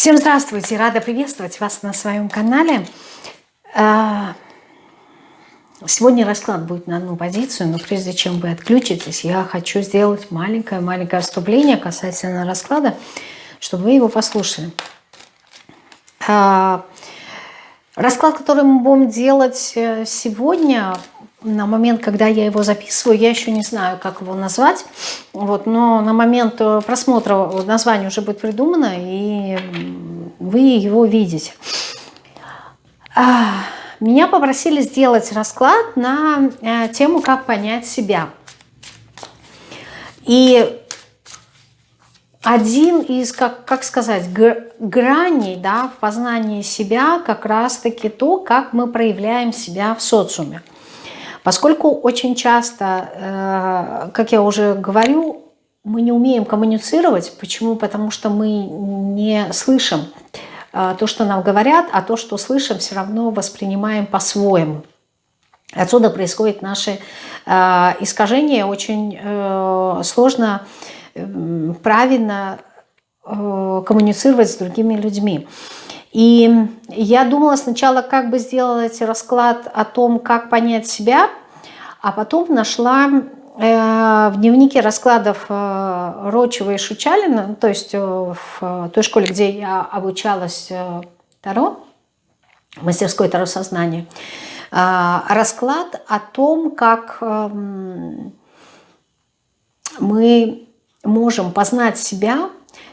Всем здравствуйте! Рада приветствовать вас на своем канале. А, сегодня расклад будет на одну позицию, но прежде чем вы отключитесь, я хочу сделать маленькое-маленькое вступление касательно расклада, чтобы вы его послушали. А, расклад, который мы будем делать э, сегодня, на момент, когда я его записываю, я еще не знаю, как его назвать, вот, но на момент э, просмотра название уже будет придумано, и вы его видите. А, меня попросили сделать расклад на э, тему «Как понять себя». И один из, как, как сказать, граней да, в познании себя как раз-таки то, как мы проявляем себя в социуме. Поскольку очень часто, э, как я уже говорю, мы не умеем коммуницировать. Почему? Потому что мы не слышим э, то, что нам говорят, а то, что слышим, все равно воспринимаем по-своему. Отсюда происходит наше э, искажение. Очень сложно правильно коммуницировать с другими людьми. И я думала сначала, как бы сделать расклад о том, как понять себя, а потом нашла э, в дневнике раскладов э, Рочева и Шучалина, то есть э, в той школе, где я обучалась Таро, мастерской Таро сознания, расклад о том, как эм, мы можем познать себя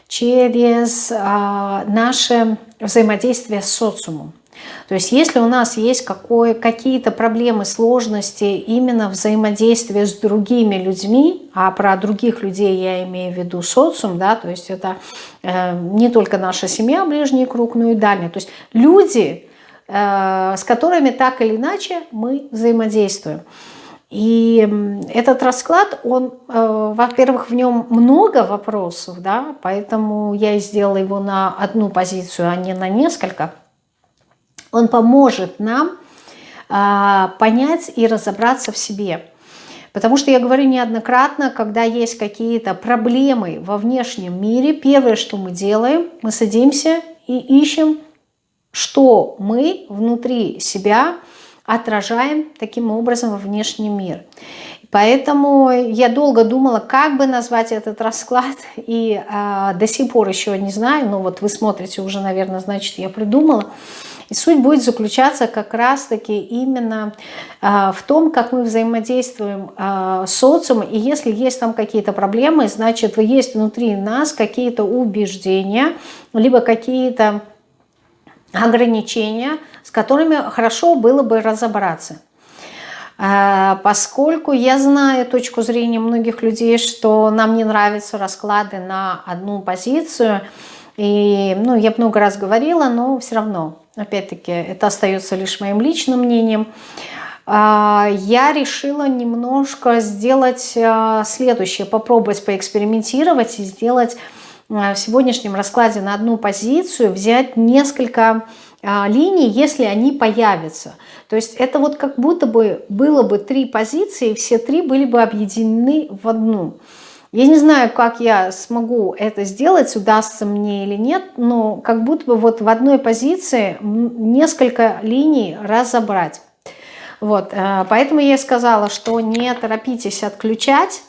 через наше взаимодействия с социумом. То есть если у нас есть какие-то проблемы, сложности именно взаимодействия с другими людьми, а про других людей я имею в виду социум, да, то есть это э, не только наша семья, ближний круг, но и дальний. То есть люди, э, с которыми так или иначе мы взаимодействуем. И этот расклад, он, э, во-первых, в нем много вопросов, да, поэтому я сделала его на одну позицию, а не на несколько. Он поможет нам а, понять и разобраться в себе. Потому что я говорю неоднократно, когда есть какие-то проблемы во внешнем мире, первое, что мы делаем, мы садимся и ищем, что мы внутри себя отражаем таким образом во внешний мир. Поэтому я долго думала, как бы назвать этот расклад, и э, до сих пор еще не знаю, но вот вы смотрите уже, наверное, значит, я придумала. И суть будет заключаться как раз-таки именно э, в том, как мы взаимодействуем э, с социумом, и если есть там какие-то проблемы, значит, есть внутри нас какие-то убеждения, либо какие-то ограничения, с которыми хорошо было бы разобраться. А, поскольку я знаю точку зрения многих людей, что нам не нравятся расклады на одну позицию, и ну, я много раз говорила, но все равно, опять-таки, это остается лишь моим личным мнением, а, я решила немножко сделать а, следующее, попробовать поэкспериментировать и сделать в сегодняшнем раскладе на одну позицию, взять несколько а, линий, если они появятся. То есть это вот как будто бы было бы три позиции, все три были бы объединены в одну. Я не знаю, как я смогу это сделать, удастся мне или нет, но как будто бы вот в одной позиции несколько линий разобрать. Вот, э, поэтому я сказала, что не торопитесь отключать.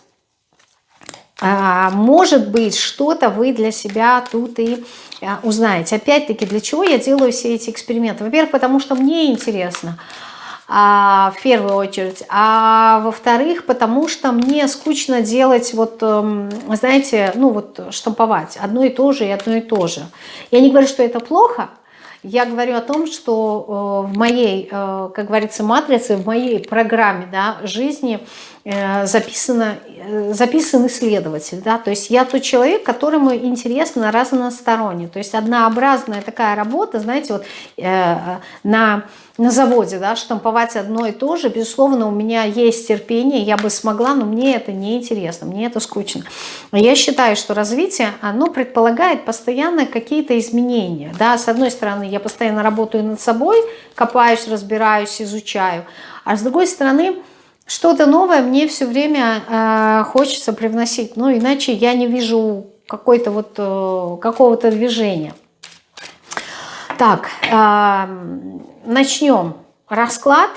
А, может быть, что-то вы для себя тут и а, узнаете. Опять-таки, для чего я делаю все эти эксперименты? Во-первых, потому что мне интересно, а, в первую очередь. А во-вторых, потому что мне скучно делать, вот, эм, знаете, ну вот штамповать одно и то же и одно и то же. Я не говорю, что это плохо, я говорю о том, что э, в моей, э, как говорится, матрице, в моей программе да, жизни Э, записано, записан исследователь. Да? То есть я тот человек, которому интересно разносторонне. То есть однообразная такая работа, знаете, вот на, на заводе да, штамповать одно и то же, безусловно, у меня есть терпение, я бы смогла, но мне это не интересно, мне это скучно. Я считаю, что развитие, оно предполагает постоянно какие-то изменения. Да? С одной стороны, я постоянно работаю над собой, копаюсь, разбираюсь, изучаю, а с другой стороны, что-то новое мне все время э, хочется привносить, ну иначе я не вижу какой-то вот э, какого-то движения. Так, начнем расклад.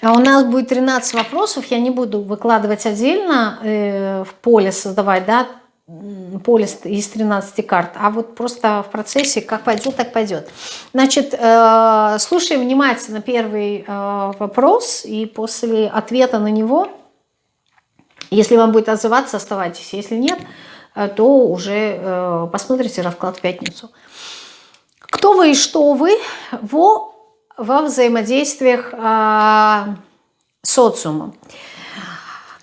А у нас будет 13 вопросов, я не буду выкладывать отдельно, э, в поле создавать, да, поле из 13 карт, а вот просто в процессе как пойдет, так пойдет. Значит, э, слушаем внимательно первый э, вопрос, и после ответа на него, если вам будет отзываться, оставайтесь, если нет, то уже посмотрите расклад в пятницу. Кто вы и что вы во, во взаимодействиях э, социума?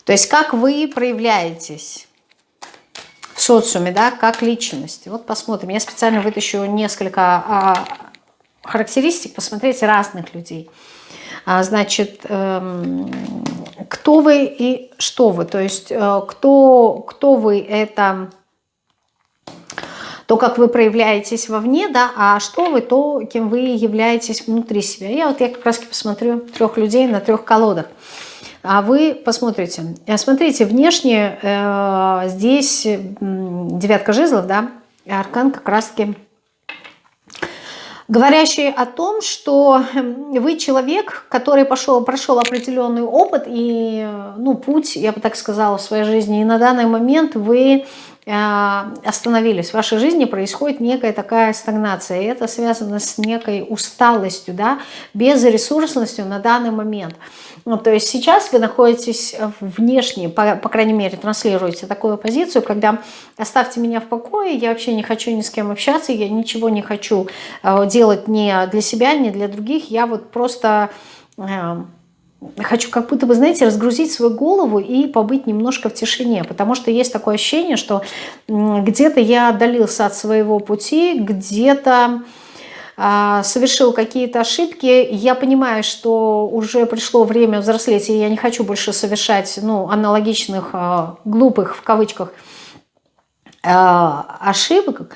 То есть как вы проявляетесь в социуме, да, как личность. Вот посмотрим. Я специально вытащу несколько а, характеристик, посмотреть разных людей. А, значит, эм, кто вы и что вы. То есть э, кто, кто вы это то, как вы проявляетесь вовне, да, а что вы, то, кем вы являетесь внутри себя. Я вот я как раз посмотрю трех людей на трех колодах. А вы посмотрите. Э, смотрите, внешне э, здесь девятка жезлов, да, аркан как раз-таки говорящий о том, что вы человек, который пошел, прошел определенный опыт и ну, путь, я бы так сказала, в своей жизни. И на данный момент вы э, остановились. В вашей жизни происходит некая такая стагнация. И это связано с некой усталостью, да, безресурсностью на данный момент. Ну, то есть сейчас вы находитесь внешне, по, по крайней мере, транслируете такую позицию, когда оставьте меня в покое, я вообще не хочу ни с кем общаться, я ничего не хочу э, делать ни для себя, ни для других, я вот просто... Хочу как будто бы, знаете, разгрузить свою голову и побыть немножко в тишине, потому что есть такое ощущение, что где-то я отдалился от своего пути, где-то а, совершил какие-то ошибки, я понимаю, что уже пришло время взрослеть, и я не хочу больше совершать ну, аналогичных, а, глупых, в кавычках, а, ошибок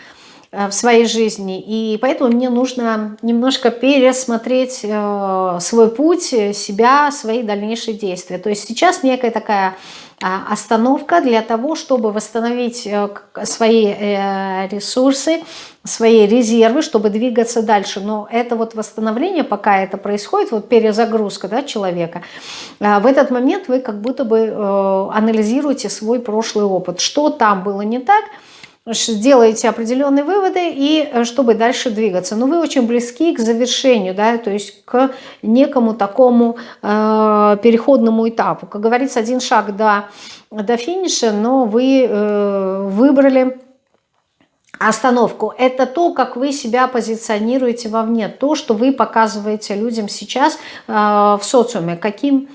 в своей жизни. И поэтому мне нужно немножко пересмотреть свой путь, себя, свои дальнейшие действия. То есть сейчас некая такая остановка для того, чтобы восстановить э, свои э, ресурсы, свои резервы, чтобы двигаться дальше. Но это вот восстановление, пока это происходит, вот перезагрузка да, человека, а, в этот момент вы как будто бы э, анализируете свой прошлый опыт. Что там было не так, сделаете определенные выводы и э, чтобы дальше двигаться. Но вы очень близки к завершению, да, то есть к некому такому э, переходному этапу. Как говорится, один шаг до, до финиша, но вы э, выбрали остановку. Это то, как вы себя позиционируете вовне, то, что вы показываете людям сейчас э, в социуме, каким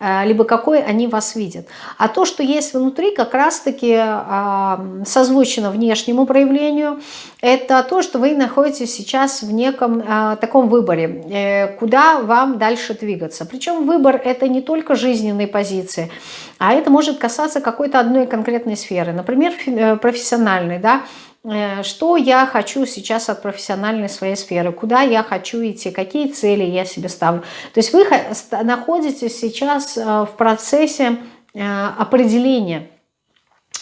либо какой они вас видят. А то, что есть внутри, как раз-таки э, созвучно внешнему проявлению, это то, что вы находитесь сейчас в неком э, таком выборе, э, куда вам дальше двигаться. Причем выбор это не только жизненные позиции, а это может касаться какой-то одной конкретной сферы, например, э, профессиональной, да, Э, что я хочу сейчас от профессиональной своей сферы, куда я хочу идти, какие цели я себе ставлю. То есть вы находитесь сейчас э, в процессе э, определения,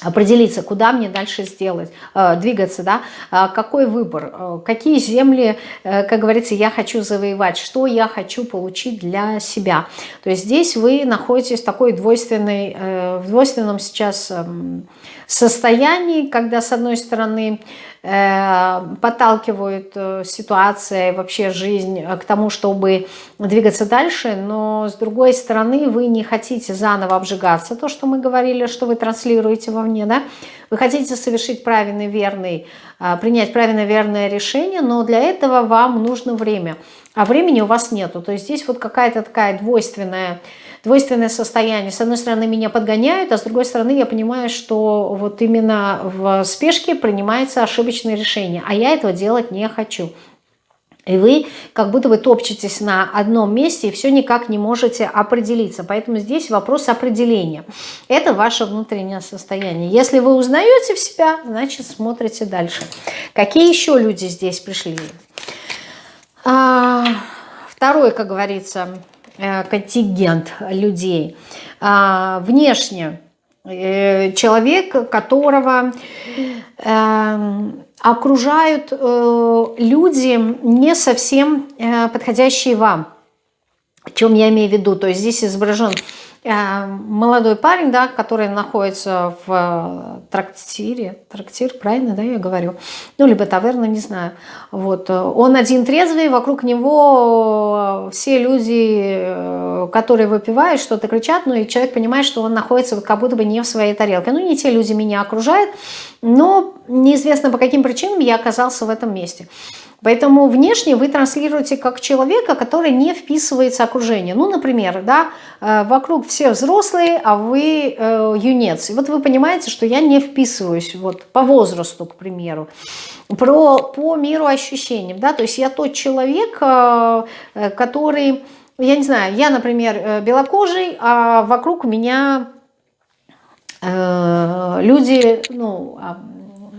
определиться, куда мне дальше сделать, двигаться, да, какой выбор, какие земли, как говорится, я хочу завоевать, что я хочу получить для себя. То есть здесь вы находитесь в такой двойственной, в двойственном сейчас эм, состоянии, когда с одной стороны э, подталкивают э, ситуация, вообще жизнь к тому, чтобы двигаться дальше, но с другой стороны вы не хотите заново обжигаться, то, что мы говорили, что вы транслируете вовне, да? вы хотите совершить правильный, верный, э, принять правильное, верное решение, но для этого вам нужно время, а времени у вас нету, то есть здесь вот какая-то такая двойственная двойственное состояние. С одной стороны, меня подгоняют, а с другой стороны, я понимаю, что вот именно в спешке принимается ошибочное решение, а я этого делать не хочу. И вы как будто бы топчетесь на одном месте и все никак не можете определиться. Поэтому здесь вопрос определения. Это ваше внутреннее состояние. Если вы узнаете в себя, значит смотрите дальше. Какие еще люди здесь пришли? А, второй, как говорится, контингент людей. А, внешне Э, человек, которого э, окружают э, люди не совсем э, подходящие вам. О чем я имею в виду? То есть здесь изображен Э, молодой парень, да, который находится в э, трактире, трактир, правильно, да, я говорю, ну, либо таверна, не знаю, вот, э, он один трезвый, вокруг него все люди, которые выпивают, что-то кричат, ну, и человек понимает, что он находится как будто бы не в своей тарелке, ну, не те люди меня окружают, но неизвестно по каким причинам я оказался в этом месте. Поэтому внешне вы транслируете как человека, который не вписывается в окружение. Ну, например, да, э, вокруг все взрослые, а вы э, юнец. И вот вы понимаете, что я не вписываюсь вот, по возрасту, к примеру, про, по миру ощущениям. Да? То есть я тот человек, э, который, я не знаю, я, например, белокожий, а вокруг меня люди, ну, а,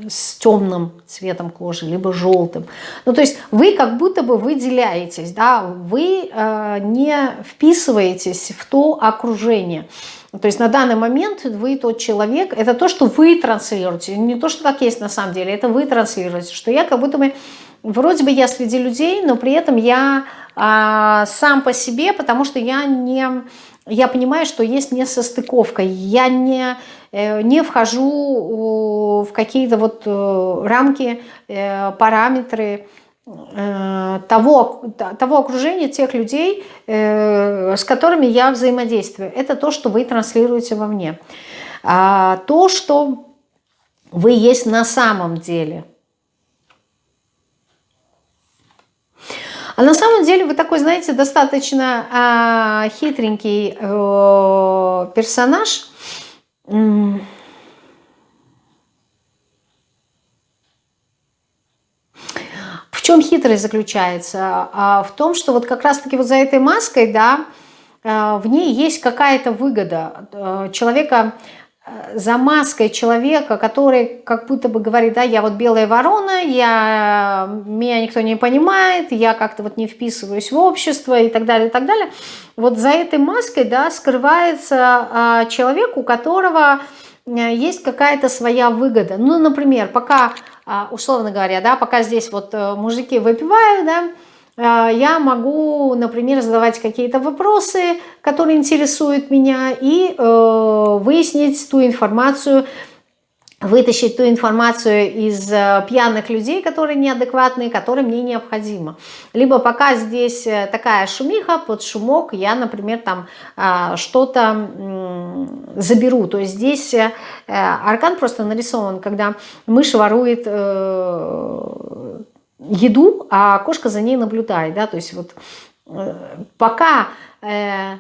с темным цветом кожи, либо желтым. Ну, то есть вы как будто бы выделяетесь, да, вы э, не вписываетесь в то окружение. То есть на данный момент вы тот человек, это то, что вы транслируете, не то, что так есть на самом деле, это вы транслируете, что я как будто бы, вроде бы я среди людей, но при этом я э, сам по себе, потому что я не я понимаю, что есть несостыковка, я не, не вхожу в какие-то вот э, рамки, э, параметры того, того окружения, тех людей, с которыми я взаимодействую. Это то, что вы транслируете во мне. А то, что вы есть на самом деле – А на самом деле вы такой, знаете, достаточно а, хитренький э, персонаж. В чем хитрость заключается? А, в том, что вот как раз-таки вот за этой маской, да, а, в ней есть какая-то выгода э, человека, за маской человека, который как будто бы говорит, да, я вот белая ворона, я, меня никто не понимает, я как-то вот не вписываюсь в общество и так далее, и так далее. Вот за этой маской, да, скрывается а, человек, у которого э, есть какая-то своя выгода. Ну, например, пока, а, условно говоря, да, пока здесь вот э, мужики выпивают, да, я могу, например, задавать какие-то вопросы, которые интересуют меня, и э, выяснить ту информацию, вытащить ту информацию из э, пьяных людей, которые неадекватные, которые мне необходимо. Либо пока здесь э, такая шумиха, под шумок я, например, там э, что-то заберу. То есть здесь аркан просто нарисован, когда мышь ворует... Еду, а кошка за ней наблюдает, да, то есть вот э, пока э,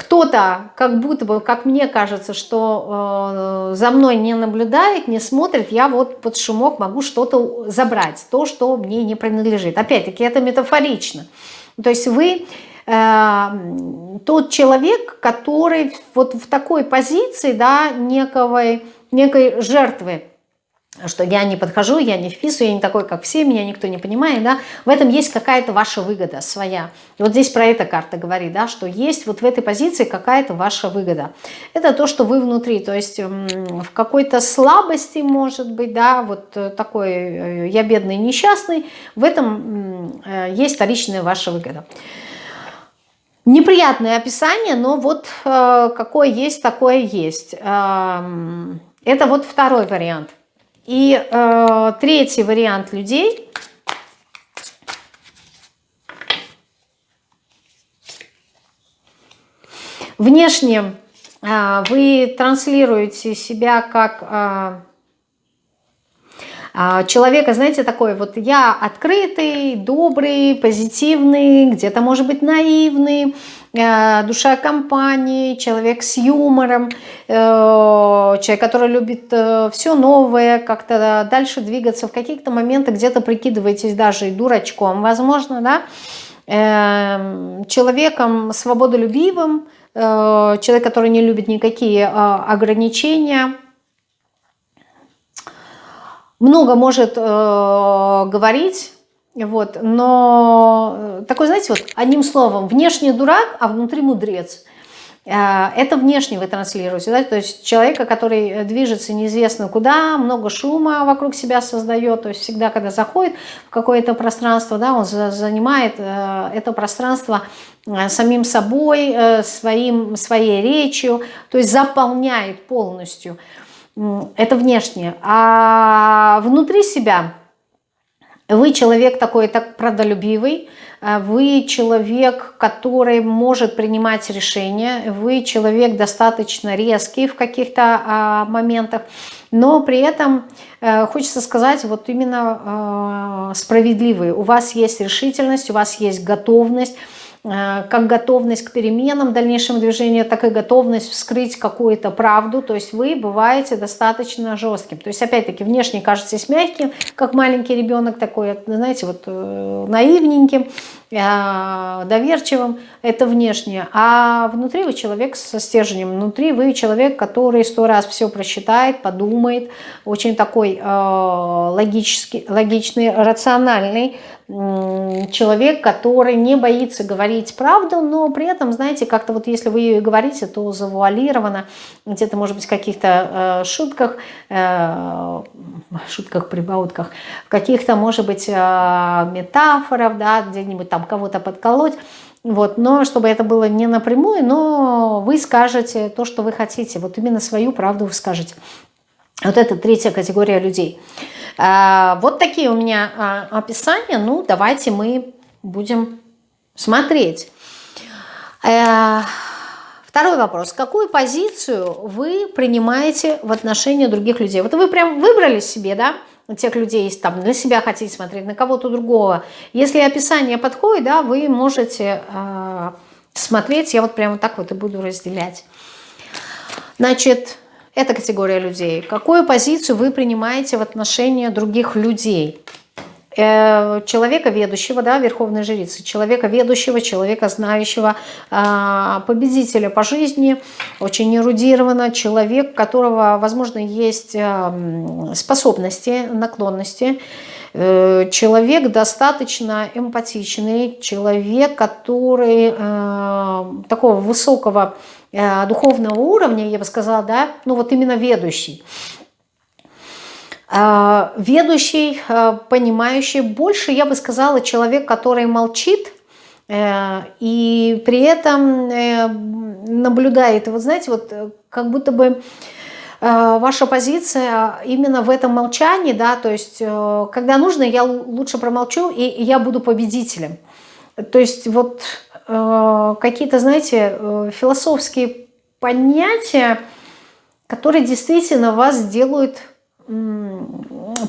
кто-то, как будто бы, как мне кажется, что э, за мной не наблюдает, не смотрит, я вот под шумок могу что-то забрать, то, что мне не принадлежит. Опять-таки, это метафорично. То есть вы э, тот человек, который вот в такой позиции, да, некой, некой жертвы, что я не подхожу, я не вписываю, я не такой, как все, меня никто не понимает, да, в этом есть какая-то ваша выгода своя. И вот здесь про это карта говорит, да, что есть вот в этой позиции какая-то ваша выгода. Это то, что вы внутри, то есть в какой-то слабости, может быть, да, вот э, такой э, я бедный, несчастный, в этом э, есть вторичная ваша выгода. Неприятное описание, но вот какое есть, такое есть. Эм, это вот второй вариант. И э, третий вариант людей. Внешне э, вы транслируете себя как э, э, человека, знаете, такой вот я открытый, добрый, позитивный, где-то может быть наивный, душа компании, человек с юмором, э, человек, который любит э, все новое, как-то дальше двигаться, в каких-то моментах где-то прикидываетесь даже и дурачком, возможно, да, человеком свободолюбивым, человек, который не любит никакие ограничения, много может говорить, вот, но э, такой, знаете, вот одним словом, внешне дурак, а внутри мудрец. это внешне вы транслируете, да, то есть человека, который движется неизвестно куда, много шума вокруг себя создает, то есть всегда, когда заходит в какое-то пространство, да, он занимает это пространство самим собой, своим, своей речью, то есть заполняет полностью. Это внешне. А внутри себя вы человек такой так продолюбивый, вы человек, который может принимать решения, вы человек достаточно резкий в каких-то а, моментах, но при этом э, хочется сказать вот именно э, справедливый. У вас есть решительность, у вас есть готовность, Э, как готовность к переменам, дальнейшему движению, так и готовность вскрыть какую-то правду. То есть вы бываете достаточно жестким. То есть опять-таки внешне кажетесь мягким, как маленький ребенок такой, знаете, вот э, наивненьким, э, доверчивым, это внешне. А внутри вы человек со стержнем, внутри вы человек, который сто раз все просчитает, подумает, очень такой логический, логичный, рациональный, человек, который не боится говорить правду, но при этом, знаете, как-то вот если вы ее говорите, то завуалировано, где-то, может быть, в каких-то э, шутках, э, шутках, прибаутках, в каких-то, может быть, э, метафорах, да, где-нибудь там кого-то подколоть, вот, но чтобы это было не напрямую, но вы скажете то, что вы хотите, вот именно свою правду вы скажете. Вот это третья категория людей. А, вот такие у меня а, описания. Ну, давайте мы будем смотреть. Э, второй вопрос. Какую позицию вы принимаете в отношении других людей? Вот вы прям выбрали себе, да, тех людей, там, для себя хотите смотреть, на кого-то другого. Если описание подходит, да, вы можете э, смотреть, я вот прямо так вот и буду разделять. Значит, эта категория людей. Какую позицию вы принимаете в отношении других людей? Э, человека ведущего, да, верховной жрицы, человека ведущего, человека знающего, а, победителя по жизни, очень эрудированно, человек, у которого, возможно, есть э, способности, наклонности, э, человек достаточно эмпатичный, человек, который такого высокого духовного уровня, я бы сказала, да, ну вот именно ведущий. Э, ведущий, э, понимающий, больше, я бы сказала, человек, который молчит, и при этом наблюдает. И вот знаете, вот как будто бы ваша позиция именно в этом молчании, да, то есть когда нужно, я лучше промолчу, и я буду победителем. То есть вот Э, какие-то, знаете, э, философские понятия, которые действительно вас делают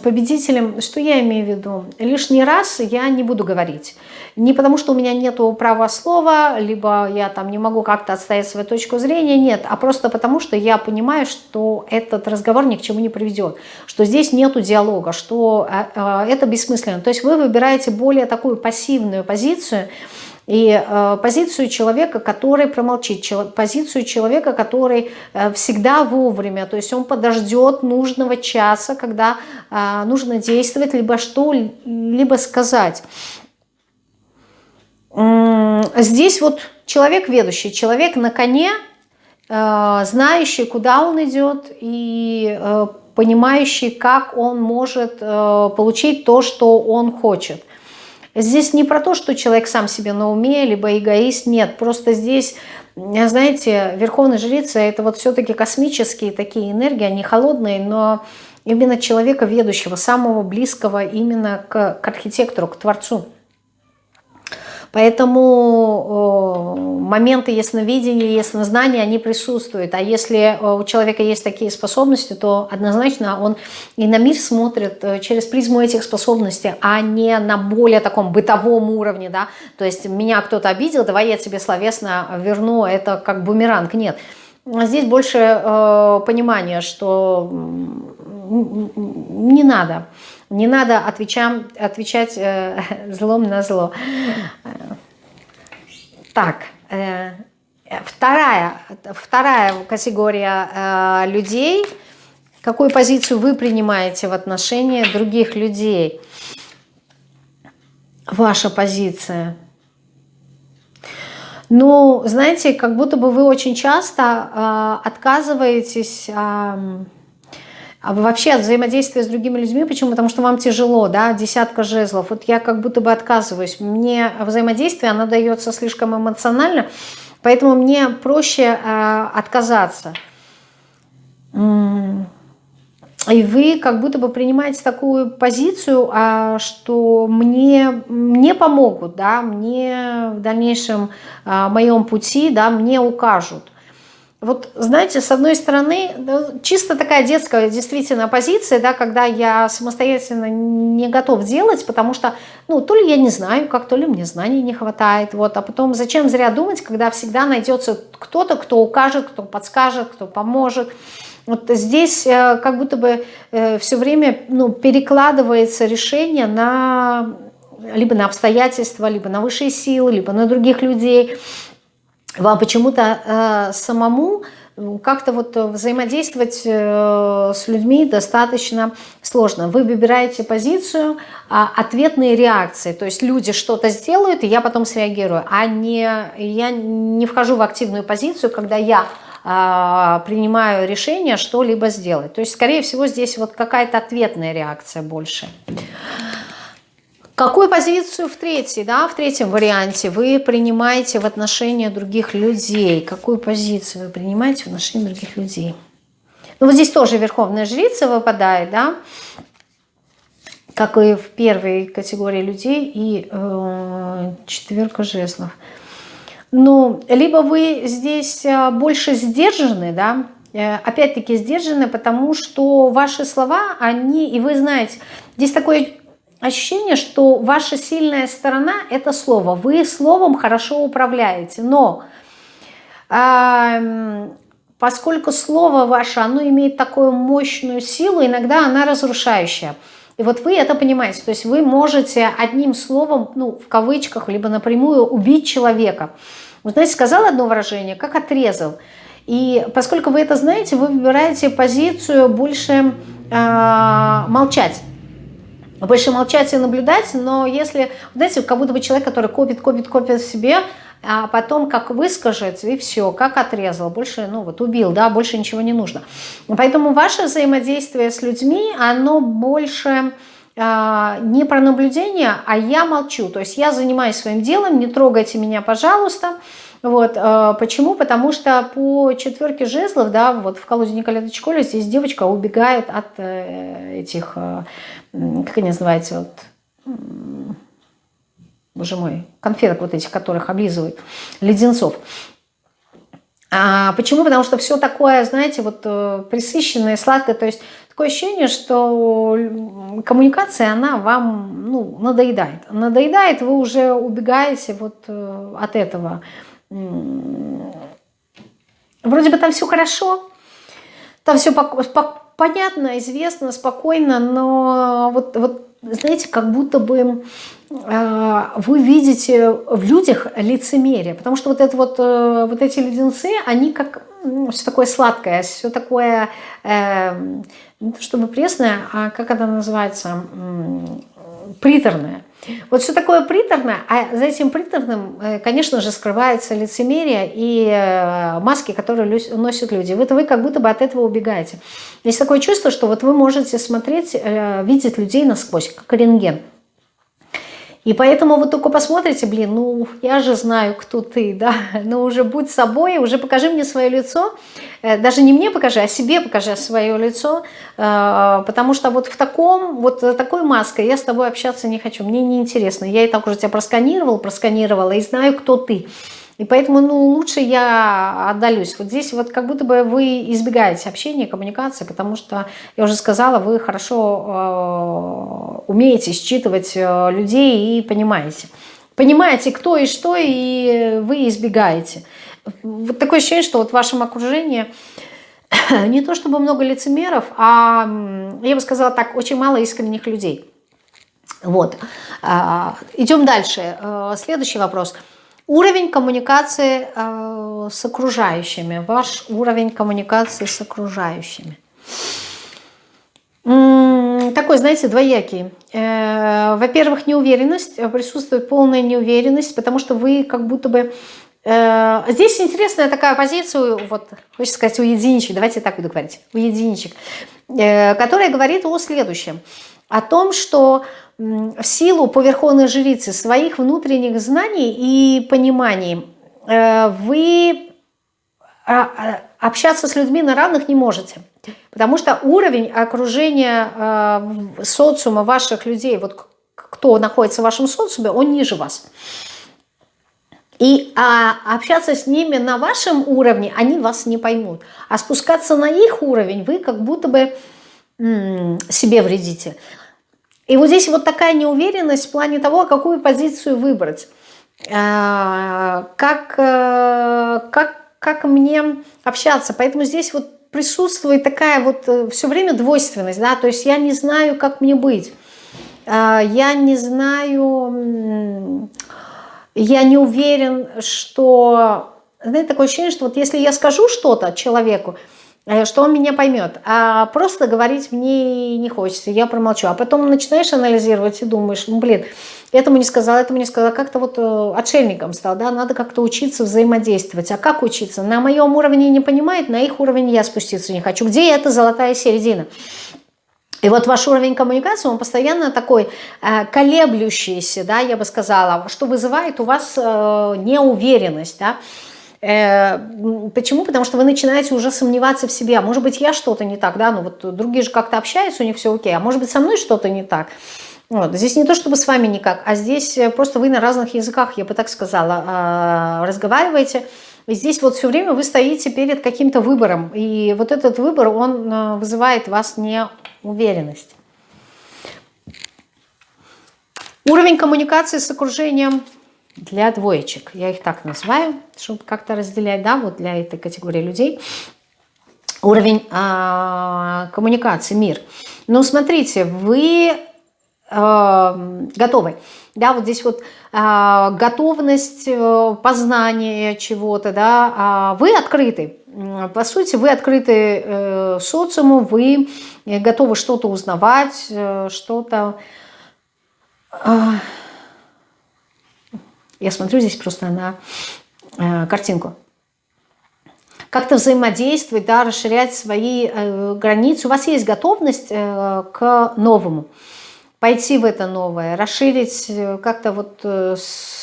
победителем. Что я имею в виду? Лишний раз я не буду говорить. Не потому, что у меня нет права слова, либо я там не могу как-то отстоять свою точку зрения, нет, а просто потому, что я понимаю, что этот разговор ни к чему не приведет, что здесь нету диалога, что э, это бессмысленно. То есть вы выбираете более такую пассивную позицию, и э, позицию человека, который промолчит, позицию человека, который э, всегда вовремя, то есть он подождет нужного часа, когда э, нужно действовать, либо что-либо сказать. Здесь вот человек ведущий, человек на коне, э, знающий, куда он идет и э, понимающий, как он может э, получить то, что он хочет. Здесь не про то, что человек сам себе на уме, либо эгоист, нет. Просто здесь, знаете, верховная жрица – это вот все-таки космические такие энергии, они холодные, но именно человека ведущего, самого близкого именно к, к архитектору, к Творцу. Поэтому моменты ясновидения, яснознания, они присутствуют. А если у человека есть такие способности, то однозначно он и на мир смотрит э, через призму этих способностей, а не на более таком бытовом уровне. Да? То есть меня кто-то обидел, давай я тебе словесно верну, это как бумеранг. Нет. Здесь больше э, понимания, что не надо. Не надо отвечам, отвечать э, злом на зло. Так, э, вторая, вторая категория э, людей. Какую позицию вы принимаете в отношении других людей? Ваша позиция. Но, знаете, как будто бы вы очень часто э, отказываетесь... Э, вообще от взаимодействия с другими людьми. Почему? Потому что вам тяжело, да, десятка жезлов. Вот я как будто бы отказываюсь. Мне взаимодействие, оно дается слишком эмоционально, поэтому мне проще э, отказаться. И вы как будто бы принимаете такую позицию, а, что мне, мне помогут, да, мне в дальнейшем а, моем пути, да, мне укажут. Вот, знаете, с одной стороны, чисто такая детская действительно позиция, да, когда я самостоятельно не готов делать, потому что, ну, то ли я не знаю, как, то ли мне знаний не хватает, вот, а потом зачем зря думать, когда всегда найдется кто-то, кто укажет, кто подскажет, кто поможет, вот здесь э, как будто бы э, все время ну, перекладывается решение на либо на обстоятельства, либо на высшие силы, либо на других людей. Вам почему-то э, самому как-то вот взаимодействовать э, с людьми достаточно сложно. Вы выбираете позицию э, ответные реакции, то есть люди что-то сделают, и я потом среагирую, а не я не вхожу в активную позицию, когда я а, принимаю решение что-либо сделать. То есть, скорее всего, здесь вот какая-то ответная реакция больше. Какую позицию в третьей, да, в третьем варианте вы принимаете в отношении других людей? Какую позицию вы принимаете в отношении других людей? Ну, вот здесь тоже Верховная Жрица выпадает, да, как и в первой категории людей, и э, четверка жезлов. Ну, либо вы здесь э, больше сдержаны, да, э, опять-таки сдержаны, потому что ваши слова, они, и вы знаете, здесь такое ощущение, что ваша сильная сторона – это слово. Вы словом хорошо управляете, но э, поскольку слово ваше, оно имеет такую мощную силу, иногда она разрушающая. И вот вы это понимаете, то есть вы можете одним словом, ну, в кавычках, либо напрямую убить человека – вы знаете, сказал одно выражение, как отрезал. И поскольку вы это знаете, вы выбираете позицию больше э, молчать. Больше молчать и наблюдать, но если, знаете, как будто бы человек, который копит, копит, копит в себе, а потом как выскажет, и все, как отрезал, больше, ну вот убил, да, больше ничего не нужно. Поэтому ваше взаимодействие с людьми, оно больше а, не про наблюдение, а я молчу. То есть я занимаюсь своим делом, не трогайте меня, пожалуйста. Вот, а, почему? Потому что по четверке жезлов, да, вот в колоде Николета Чколя здесь девочка убегает от э, этих, э, как они называются, вот, боже мой, конфеток вот этих, которых облизывают, леденцов. А почему? Потому что все такое, знаете, вот э, присыщенное, сладкое, то есть такое ощущение, что коммуникация, она вам ну, надоедает. Надоедает, вы уже убегаете вот от этого. Вроде бы там все хорошо, там все понятно, известно, спокойно, но вот, вот знаете, как будто бы э, вы видите в людях лицемерие, потому что вот, это вот, э, вот эти леденцы, они как ну, все такое сладкое, все такое, э, не то чтобы пресное, а как это называется, приторное. Вот все такое приторное, а за этим приторным, э, конечно же, скрывается лицемерие и э, маски, которые носят люди. Вот вы как будто бы от этого убегаете. Есть такое чувство, что вот вы можете смотреть, э, видеть людей насквозь, как рентген. И поэтому вы только посмотрите, блин, ну я же знаю, кто ты, да, ну уже будь собой, уже покажи мне свое лицо, даже не мне покажи, а себе покажи свое лицо, э, потому что вот в таком, вот такой маской я с тобой общаться не хочу, мне неинтересно, я и так уже тебя просканировал, просканировала и знаю, кто ты. И поэтому ну, лучше я отдалюсь. Вот здесь вот как будто бы вы избегаете общения, коммуникации, потому что, я уже сказала, вы хорошо э, умеете считывать э, людей и понимаете. Понимаете, кто и что, и вы избегаете. Вот такое ощущение, что вот в вашем окружении не то чтобы много лицемеров, а, я бы сказала так, очень мало искренних людей. Вот. А, идем дальше. Э, следующий вопрос – Уровень коммуникации э, с окружающими. Ваш уровень коммуникации с окружающими. Такой, знаете, двоякий. Э, Во-первых, неуверенность. Присутствует полная неуверенность, потому что вы как будто бы здесь интересная такая позиция, вот, хочется сказать, у единичек, давайте так буду говорить, у единичек, э, которая говорит о следующем. О том, что в силу по жрицы своих внутренних знаний и пониманий э, вы а, а, общаться с людьми на равных не можете. Потому что уровень окружения социума ваших людей, вот кто находится в вашем социуме, он ниже вас. И а, общаться с ними на вашем уровне, они вас не поймут. А спускаться на их уровень вы как будто бы себе вредите. И вот здесь вот такая неуверенность в плане того, какую позицию выбрать. А, как, э, как, как мне общаться. Поэтому здесь вот присутствует такая вот э, все время двойственность. Да? То есть я не знаю, как мне быть. А, я не знаю я не уверен, что... Знаете, такое ощущение, что вот если я скажу что-то человеку, э, что он меня поймет, а просто говорить мне не хочется, я промолчу. А потом начинаешь анализировать и думаешь, ну блин, этому не сказал, этому не сказал, как-то вот э, отшельником стал, да, надо как-то учиться взаимодействовать. А как учиться? На моем уровне не понимает, на их уровень я спуститься не хочу. Где эта золотая середина? И вот ваш уровень коммуникации, он постоянно такой э, колеблющийся, да, я бы сказала, что вызывает у вас э, неуверенность, да. Э, почему? Потому что вы начинаете уже сомневаться в себе. А может быть, я что-то не так, да, ну вот другие же как-то общаются, у них все окей, а может быть, со мной что-то не так. Вот. Здесь не то, чтобы с вами никак, а здесь просто вы на разных языках, я бы так сказала, э, разговариваете, и здесь вот все время вы стоите перед каким-то выбором. И вот этот выбор, он э, вызывает вас неуверенность. Уровень коммуникации с окружением для двоечек. Я их так называю, чтобы как-то разделять, да, вот для этой категории людей. Уровень э, коммуникации, мир. Ну, смотрите, вы э, готовы. Да, вот здесь вот э, готовность э, познания чего-то, да, э, вы открыты. По сути, вы открыты э, социуму, вы готовы что-то узнавать, э, что-то... Э, я смотрю здесь просто на э, картинку. Как-то взаимодействовать, да, расширять свои э, границы. У вас есть готовность э, к новому? Пойти в это новое, расширить э, как-то вот э,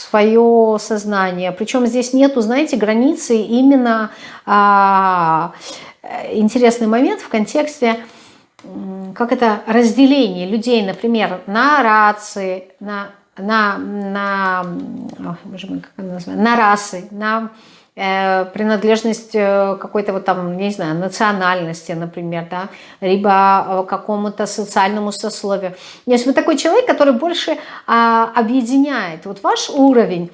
свое сознание. Причем здесь нету, знаете, границы именно а, э, интересный момент в контексте как это разделение людей, например, на рации, на, на, на, на расы, на принадлежность э, какой-то вот там, не знаю, национальности, например, да, либо э, какому-то социальному сословию. Если вы такой человек, который больше а, объединяет вот ваш уровень,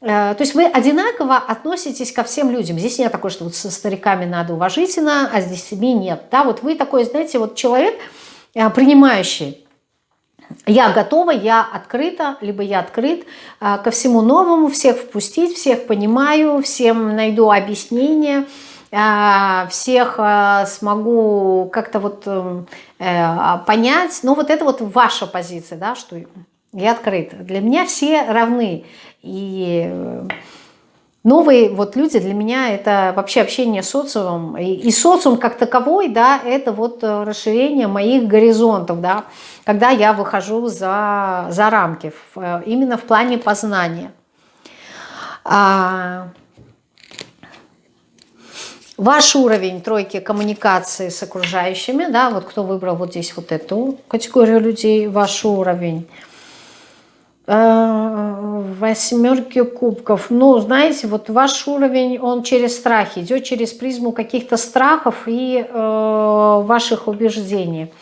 то есть вы одинаково относитесь ко всем людям. Здесь нет такого, что вот со стариками надо уважительно, а здесь себе нет. Да, вот вы такой, знаете, вот человек, принимающий я готова, я открыта, либо я открыт а, ко всему новому, всех впустить, всех понимаю, всем найду объяснение, а, всех а, смогу как-то вот эм, э, понять. Ну вот это вот ваша позиция, да, что я открыт. Для меня все равны. И э, новые вот люди для меня это вообще общение с социумом. И, и социум как таковой, да, это вот э, расширение моих горизонтов, да, когда я выхожу за, за рамки, э, именно в плане познания. А, ваш уровень тройки коммуникации с окружающими, да, вот кто выбрал вот здесь вот эту категорию людей, ваш уровень – Э, восьмерки кубков. Ну, знаете, вот ваш уровень, он через страх идет, через призму каких-то страхов и э, ваших убеждений.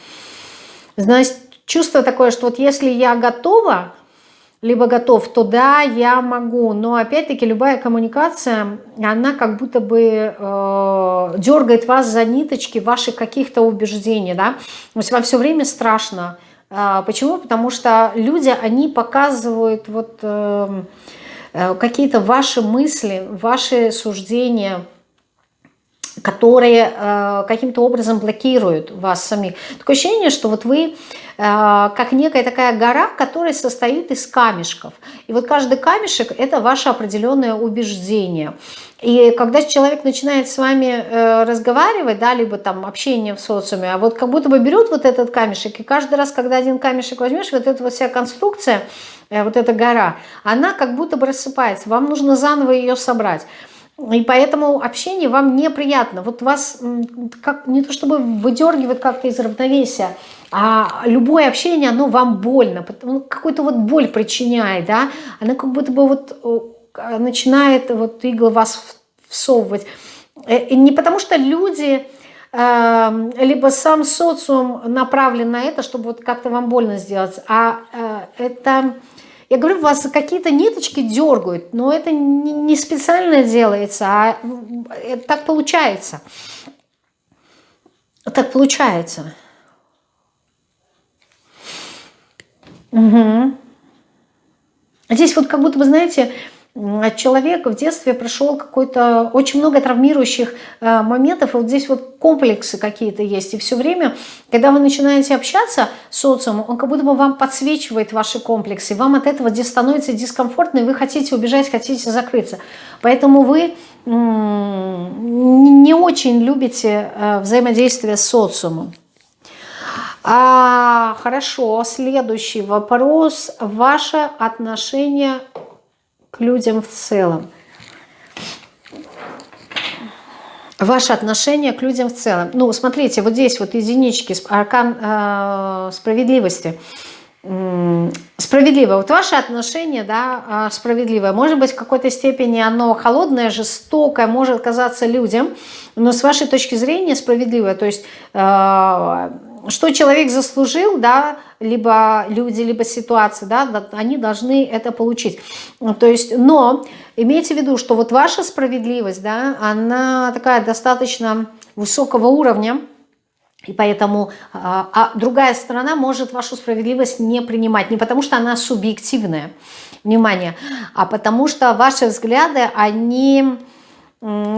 Знаете, чувство такое, что вот если я готова, либо готов, то да, я могу. Но опять-таки любая коммуникация, она как будто бы э, дергает вас за ниточки ваших каких-то убеждений. Да? То есть вам все время страшно, а, почему? Потому что люди, они показывают вот эм, э, какие-то ваши мысли, ваши суждения, которые э, каким-то образом блокируют вас самих. Такое ощущение, что вот вы э, как некая такая гора, которая состоит из камешков. И вот каждый камешек – это ваше определенное убеждение. И когда человек начинает с вами э, разговаривать, да, либо там общение в социуме, а вот как будто бы берет вот этот камешек, и каждый раз, когда один камешек возьмешь, вот эта вот вся конструкция, э, вот эта гора, она как будто бы рассыпается. Вам нужно заново ее собрать. И поэтому общение вам неприятно. Вот вас как, не то чтобы выдергивает как-то из равновесия, а любое общение, оно вам больно, ну, какую-то вот боль причиняет, да, оно как будто бы вот начинает вот иглы вас всовывать. Э, и не потому что люди, эм, либо сам социум направлен на это, чтобы вот как-то вам больно сделать, а э, это я говорю, вас какие-то ниточки дергают, но это не специально делается, а так получается. Так получается. Угу. Здесь вот как будто бы, знаете, человек в детстве прошел какой-то очень много травмирующих э, моментов, и вот здесь вот комплексы какие-то есть, и все время, когда вы начинаете общаться с социумом, он как будто бы вам подсвечивает ваши комплексы, вам от этого становится дискомфортно, и вы хотите убежать, хотите закрыться. Поэтому вы не очень любите э, взаимодействие с социумом. А, хорошо, следующий вопрос. Ваше отношение к людям в целом. Ваше отношение к людям в целом. Ну, смотрите, вот здесь вот единички, аркан э, справедливости. Справедливое. Вот ваше отношение, да, э, справедливое. Может быть, в какой-то степени оно холодное, жестокое, может казаться людям, но с вашей точки зрения справедливое. То есть... Э, что человек заслужил, да, либо люди, либо ситуации, да, они должны это получить. То есть, но имейте в виду, что вот ваша справедливость, да, она такая достаточно высокого уровня, и поэтому а, а другая сторона может вашу справедливость не принимать, не потому что она субъективная, внимание, а потому что ваши взгляды, они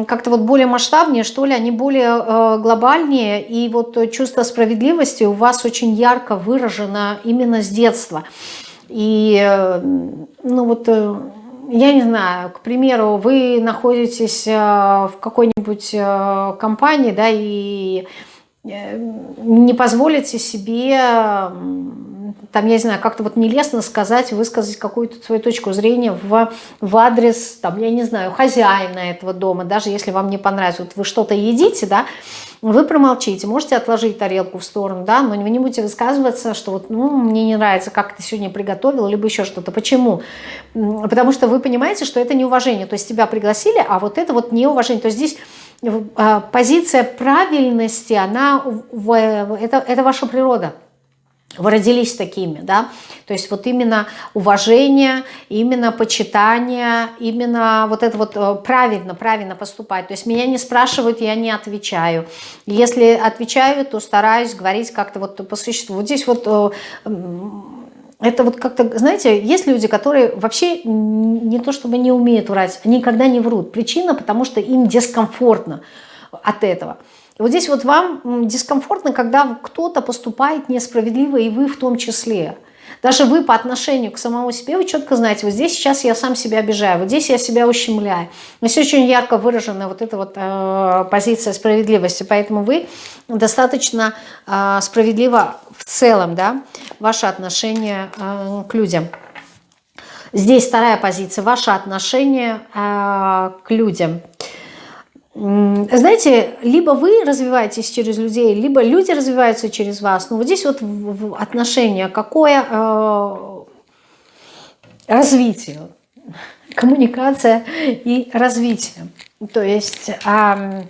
как-то вот более масштабнее, что ли, они более э, глобальнее, и вот чувство справедливости у вас очень ярко выражено именно с детства. И, э, ну вот, э, я не знаю, к примеру, вы находитесь в какой-нибудь компании, да, и не позволите себе там, я не знаю, как-то вот нелестно сказать, высказать какую-то свою точку зрения в, в адрес, там, я не знаю, хозяина этого дома, даже если вам не понравится. Вот вы что-то едите, да, вы промолчите, можете отложить тарелку в сторону, да, но вы не будете высказываться, что вот, ну, мне не нравится, как ты сегодня приготовил, либо еще что-то. Почему? Потому что вы понимаете, что это неуважение, то есть тебя пригласили, а вот это вот неуважение. То есть здесь а, позиция правильности, она, это, это ваша природа вы родились такими, да, то есть вот именно уважение, именно почитание, именно вот это вот э, правильно, правильно поступать, то есть меня не спрашивают, я не отвечаю, если отвечаю, то стараюсь говорить как-то вот по существу, вот здесь вот э, это вот как-то, знаете, есть люди, которые вообще не то чтобы не умеют врать, никогда не врут, причина, потому что им дискомфортно от этого, и вот здесь вот вам дискомфортно, когда кто-то поступает несправедливо, и вы в том числе. Даже вы по отношению к самому себе, вы четко знаете, вот здесь сейчас я сам себя обижаю, вот здесь я себя ущемляю. Здесь очень ярко выражена вот эта вот э, позиция справедливости, поэтому вы достаточно э, справедливо в целом, да, ваше отношение э, к людям. Здесь вторая позиция, ваше отношение э, к людям – знаете, либо вы развиваетесь через людей, либо люди развиваются через вас. Но вот здесь вот отношение, какое э, развитие, коммуникация и развитие. То есть э,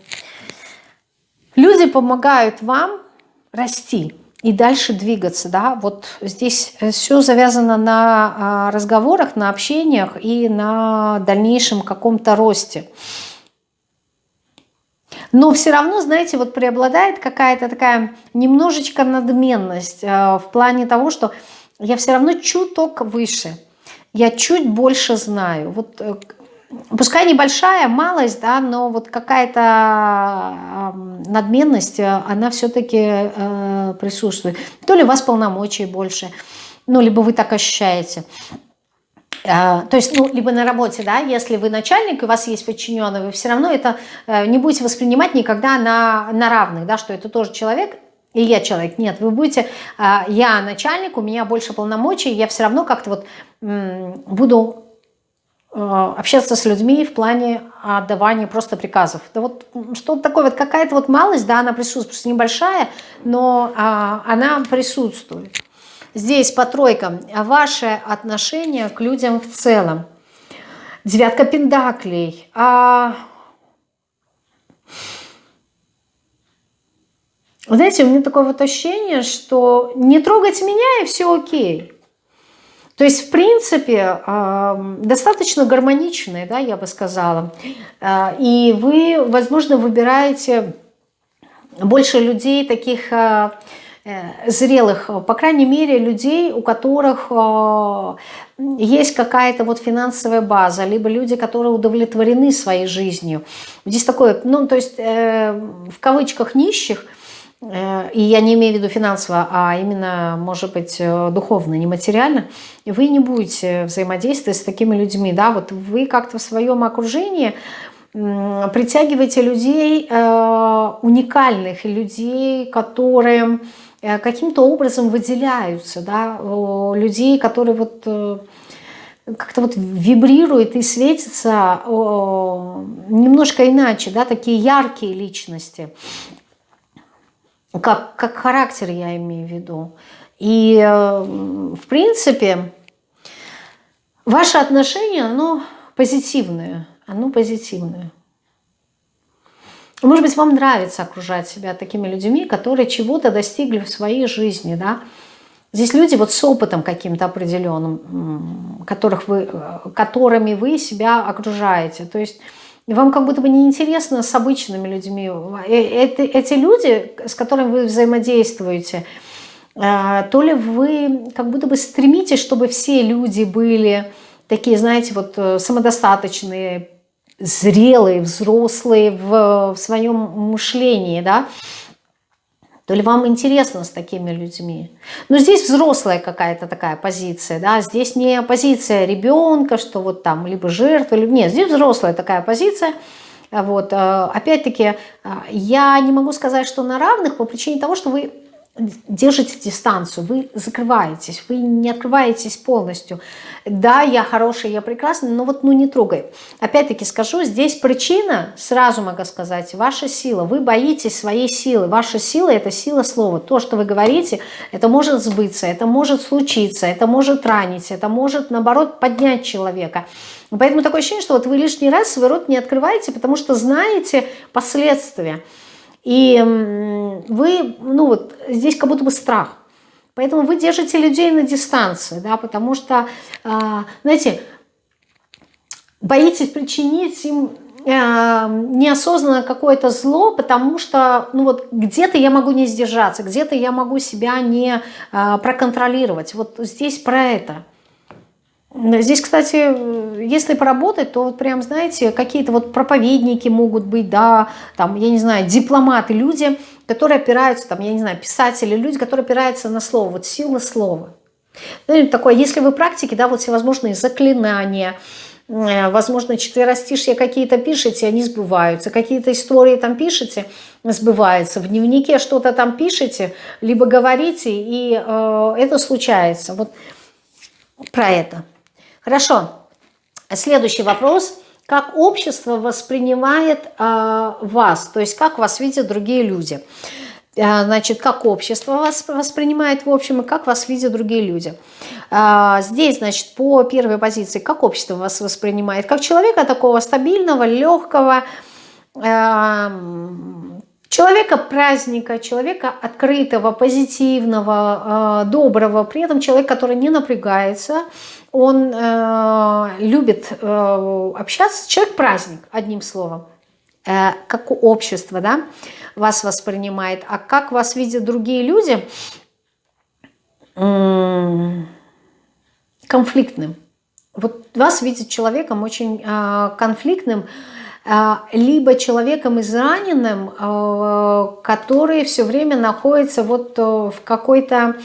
люди помогают вам расти и дальше двигаться. Да? Вот здесь все завязано на разговорах, на общениях и на дальнейшем каком-то росте. Но все равно, знаете, вот преобладает какая-то такая немножечко надменность э, в плане того, что я все равно чуток выше, я чуть больше знаю. Вот э, пускай небольшая, малость, да, но вот какая-то надменность, э, она все-таки присутствует. То ли у вас полномочий больше, ну, либо вы так ощущаете. Э, то есть, ну, либо на работе, да, если вы начальник, и у вас есть подчиненный, вы все равно это э, не будете воспринимать никогда на, на равных, да, что это тоже человек, и я человек. Нет, вы будете, я начальник, у меня больше полномочий, я все равно как-то вот буду Э, общаться с людьми в плане отдавания просто приказов. Да вот что-то такое, вот какая-то вот малость, да, она присутствует, просто небольшая, но а, она присутствует. Здесь по тройкам ваше отношение к людям в целом. Девятка пендаклей. А... Знаете, у меня такое вот ощущение, что не трогать меня и все окей. То есть, в принципе, достаточно гармоничные, да, я бы сказала. А, и вы, возможно, выбираете больше людей таких а, зрелых, по крайней мере, людей, у которых а, есть какая-то вот финансовая база, либо люди, которые удовлетворены своей жизнью. Здесь такое, ну, то есть, э, в кавычках нищих – Э, и я не имею в виду финансово, а именно, может быть, э, духовно, не материально, вы не будете взаимодействовать с такими людьми, да, вот вы как-то в своем окружении притягиваете людей э, уникальных, людей, которые каким-то образом выделяются, да, людей, которые вот как-то вот вибрируют и светятся немножко иначе, да, такие яркие личности как, как характер я имею в виду. И, э, в принципе, ваше отношение, оно позитивное. Оно позитивное. Может быть, вам нравится окружать себя такими людьми, которые чего-то достигли в своей жизни, да. Здесь люди вот с опытом каким-то определенным, которых вы, э, которыми вы себя окружаете. То есть вам как будто бы неинтересно с обычными людьми. Это, эти люди, с которыми вы взаимодействуете, э, то ли вы как будто бы стремитесь, чтобы все люди были такие, знаете, вот э, самодостаточные, зрелые, взрослые в, в своем мышлении, да, то ли вам интересно с такими людьми. Но здесь взрослая какая-то такая позиция, да, здесь не позиция ребенка, что вот там либо жертва, либо нет, здесь взрослая такая позиция, вот, э, опять-таки, э, я не могу сказать, что на равных по причине того, что вы держите дистанцию, вы закрываетесь, вы не открываетесь полностью. Да, я хороший, я прекрасный, но вот ну не трогай. Опять-таки скажу, здесь причина, сразу могу сказать, ваша сила. Вы боитесь своей силы. Ваша сила – это сила слова. То, что вы говорите, это может сбыться, это может случиться, это может ранить, это может, наоборот, поднять человека. Поэтому такое ощущение, что вот вы лишний раз свой рот не открываете, потому что знаете последствия. И вы, ну вот, здесь как будто бы страх. Поэтому вы держите людей на дистанции, да, потому что, а, знаете, боитесь причинить им а, неосознанно какое-то зло, потому что ну вот где-то я могу не сдержаться, где-то я могу себя не а, проконтролировать. Вот здесь про это. Здесь, кстати, если поработать, то вот прям, знаете, какие-то вот проповедники могут быть, да, там, я не знаю, дипломаты, люди, которые опираются, там, я не знаю, писатели, люди, которые опираются на слово, вот сила слова. Ну, такое, если вы практики, да, вот всевозможные заклинания, э, возможно, четверостишья какие-то пишете, они сбываются, какие-то истории там пишете, сбываются, в дневнике что-то там пишете, либо говорите, и э, это случается. Вот про это. Хорошо. Следующий вопрос. Как общество воспринимает э, вас? То есть как вас видят другие люди? Э, значит, как общество вас воспринимает в общем, и как вас видят другие люди. Э, здесь, значит, по первой позиции, как общество вас воспринимает? Как человека такого стабильного, легкого, человека праздника, человека открытого, позитивного, доброго, при этом человек, который не напрягается, он э, любит э, общаться, человек-праздник, одним словом, э, как общество, да, вас воспринимает, а как вас видят другие люди, э, конфликтным. вот вас видит человеком очень э, конфликтным, э, либо человеком израненным, э, который все время находится вот в какой-то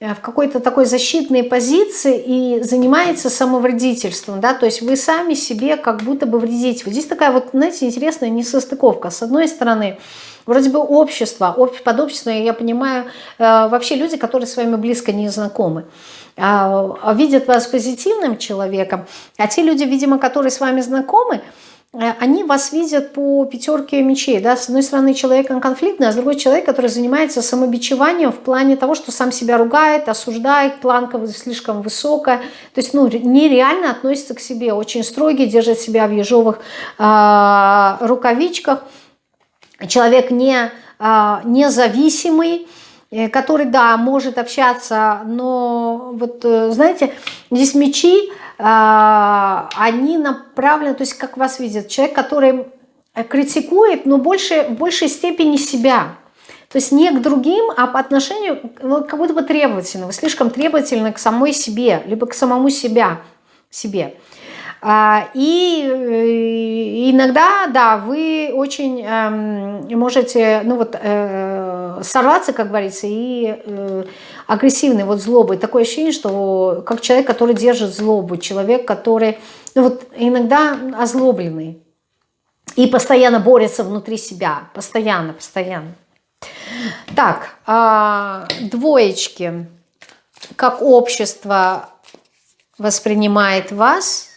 в какой-то такой защитной позиции и занимается самовредительством, да, то есть вы сами себе как будто бы вредите. Вот здесь такая вот, знаете, интересная несостыковка. С одной стороны, вроде бы общество, под общество я понимаю вообще люди, которые с вами близко не знакомы. А, видят вас позитивным человеком, а те люди, видимо, которые с вами знакомы, э, они вас видят по пятерке мечей. Да? С одной стороны, человек конфликтный, а с другой человек, который занимается самобичеванием в плане того, что сам себя ругает, осуждает, планка слишком высокая. То есть ну, нереально относится к себе, очень строгий, держит себя в ежовых э, рукавичках. Человек не, э, независимый, Э, который, да, может общаться, но вот, э, знаете, здесь мечи, а, они направлены, то есть как вас видят, человек, который критикует, но больше, в большей степени себя. То есть не к другим, а по отношению, ну, как будто бы требовательно. Вы слишком требовательны к самой себе, либо к самому себя, себе. А, и э, иногда, да, вы очень эм, можете, ну вот, э, сорваться, как говорится, и э, агрессивный, вот злобой. Такое ощущение, что как человек, который держит злобу, человек, который, ну вот, иногда озлобленный и постоянно борется внутри себя, постоянно, постоянно. Так, а, двоечки. Как общество воспринимает вас –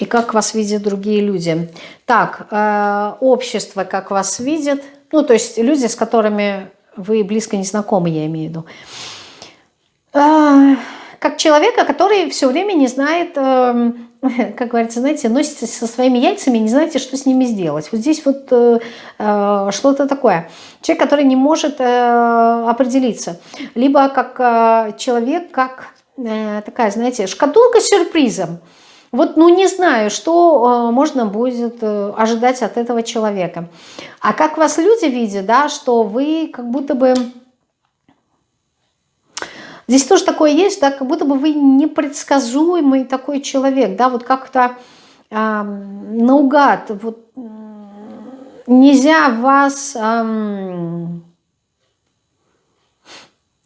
и как вас видят другие люди. Так, э, общество как вас видит, ну, то есть люди, с которыми вы близко не знакомы, я имею в виду. Э, как человека, который все время не знает, э, как говорится, знаете, носится со своими яйцами, не знаете, что с ними сделать. Вот здесь вот э, э, что-то такое. Человек, который не может э, определиться. Либо как э, человек, как э, такая, знаете, шкатулка с сюрпризом. Вот, ну, не знаю, что э, можно будет э, ожидать от этого человека. А как вас люди видят, да, что вы как будто бы... Здесь тоже такое есть, да, как будто бы вы непредсказуемый такой человек, да, вот как-то э, наугад, вот нельзя вас э,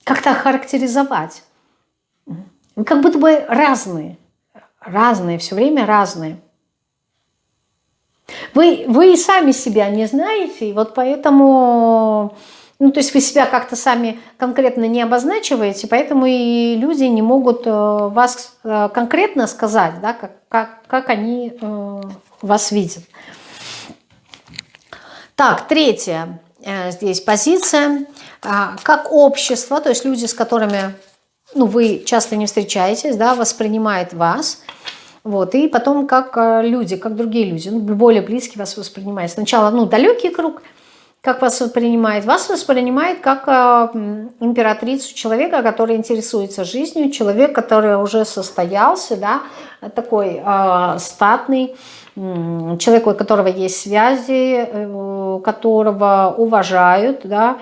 как-то характеризовать. Вы как будто бы разные разные, все время разные. Вы, вы и сами себя не знаете, и вот поэтому, ну, то есть вы себя как-то сами конкретно не обозначиваете, поэтому и люди не могут э, вас э, конкретно сказать, да, как, как, как они э, вас видят. Так, третья здесь позиция. А, как общество, то есть люди, с которыми ну, вы часто не встречаетесь, да, воспринимает вас, вот, и потом как э, люди, как другие люди, ну, более близкие вас воспринимают. Сначала, ну, далекий круг, как вас воспринимает? Вас воспринимает как э, императрицу человека, который интересуется жизнью, человек, который уже состоялся, да, такой э, статный, э, человек, у которого есть связи, э, которого уважают, да,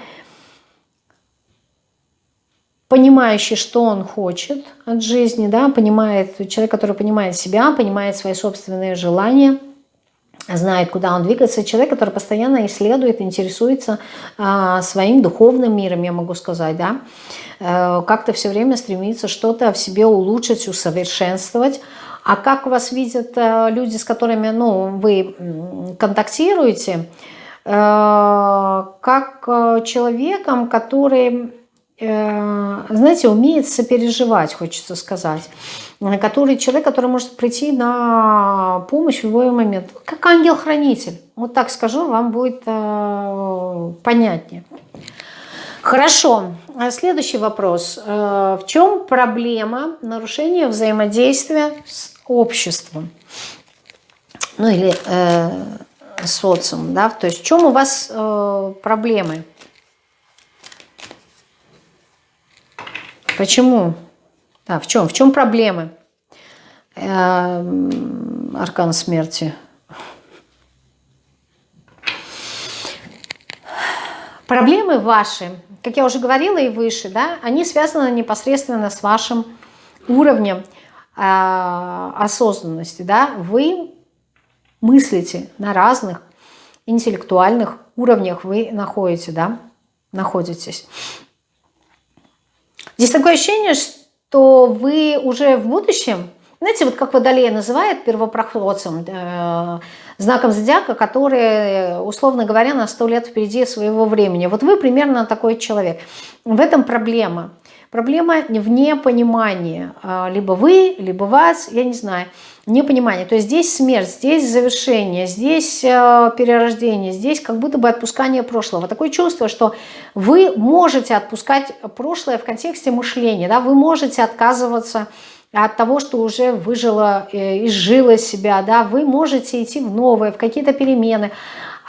понимающий, что он хочет от жизни, да, понимает, человек, который понимает себя, понимает свои собственные желания, знает, куда он двигается, человек, который постоянно исследует, интересуется а, своим духовным миром, я могу сказать, да, э, как-то все время стремится что-то в себе улучшить, усовершенствовать, а как вас видят э, люди, с которыми ну, вы контактируете, э, как человеком, который Э, знаете, умеет сопереживать, хочется сказать. Который человек, который может прийти на помощь в любой момент. Как ангел-хранитель. Вот так скажу, вам будет э, понятнее. Хорошо. Следующий вопрос. Э, в чем проблема нарушения взаимодействия с обществом? Ну или э, социумом, да? То есть в чем у вас э, проблемы? Почему? Да, в чем? В чем проблемы? Эм, аркан смерти. Проблемы ваши, как я уже говорила и выше, да, они связаны непосредственно с вашим уровнем э, осознанности, да, вы мыслите на разных интеллектуальных уровнях, вы находите, да, находитесь. Здесь такое ощущение, что вы уже в будущем, знаете, вот как Водолея называет первопроходцем, э, знаком зодиака, который, условно говоря, на сто лет впереди своего времени. Вот вы примерно такой человек. В этом проблема. Проблема в непонимании. А, либо вы, либо вас, я не знаю. Непонимание. То есть здесь смерть, здесь завершение, здесь э, перерождение, здесь как будто бы отпускание прошлого. Такое чувство, что вы можете отпускать прошлое в контексте мышления. Да? Вы можете отказываться от того, что уже выжило, э, изжило себя, да, вы можете идти в новое, в какие-то перемены.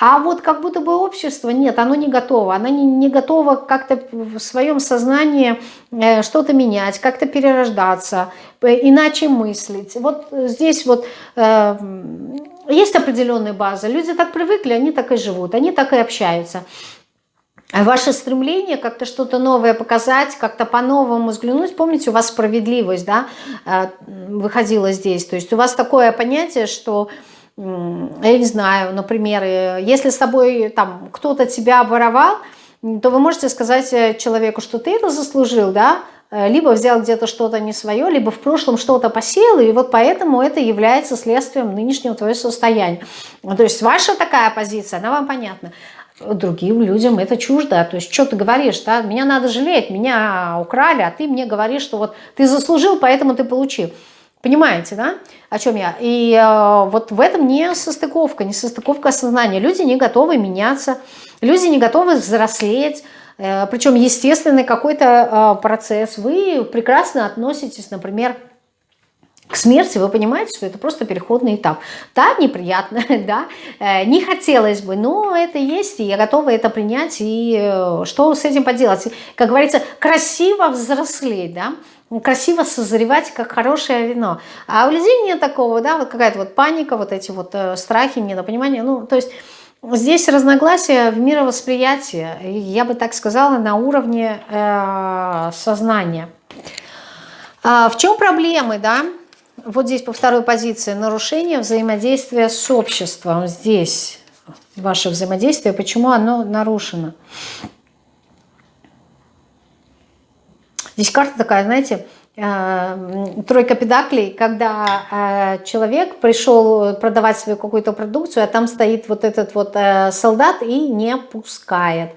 А вот как будто бы общество, нет, оно не готово. Оно не, не готово как-то в своем сознании э, что-то менять, как-то перерождаться, иначе мыслить. Вот здесь вот э, есть определенная база. Люди так привыкли, они так и живут, они так и общаются. Ваше стремление как-то что-то новое показать, как-то по-новому взглянуть. Помните, у вас справедливость да, э, выходила здесь. То есть у вас такое понятие, что, я не знаю, например, э, если с тобой там кто-то тебя обворовал, то вы можете сказать э, человеку, что ты это заслужил, да, либо взял где-то что-то не свое, либо в прошлом что-то посеял, и вот поэтому это является следствием нынешнего твоего состояния. То есть ваша такая позиция, она вам понятна другим людям это чуждо. То есть, что ты говоришь, да? меня надо жалеть, меня украли, а ты мне говоришь, что вот ты заслужил, поэтому ты получил. Понимаете, да, о чем я? И э, вот в этом не состыковка, не состыковка сознания. Люди не готовы меняться, люди не готовы взрослеть, э, причем естественный какой-то э, процесс. Вы прекрасно относитесь, например, к смерти, вы понимаете, что это просто переходный этап. Да, неприятно, да, э, не хотелось бы, но это есть, и я готова это принять, и э, что с этим поделать? Как говорится, красиво взрослеть, да, красиво созревать, как хорошее вино. А у людей нет такого, да, вот какая-то вот паника, вот эти вот э, страхи, недопонимание, ну, то есть... Здесь разногласия в мировосприятии, я бы так сказала, на уровне э, сознания. А в чем проблемы, да? вот здесь по второй позиции нарушение взаимодействия с обществом. Здесь ваше взаимодействие, почему оно нарушено. Здесь карта такая, знаете, э, тройка педаклей, когда э, человек пришел продавать свою какую-то продукцию, а там стоит вот этот вот э, солдат и не пускает.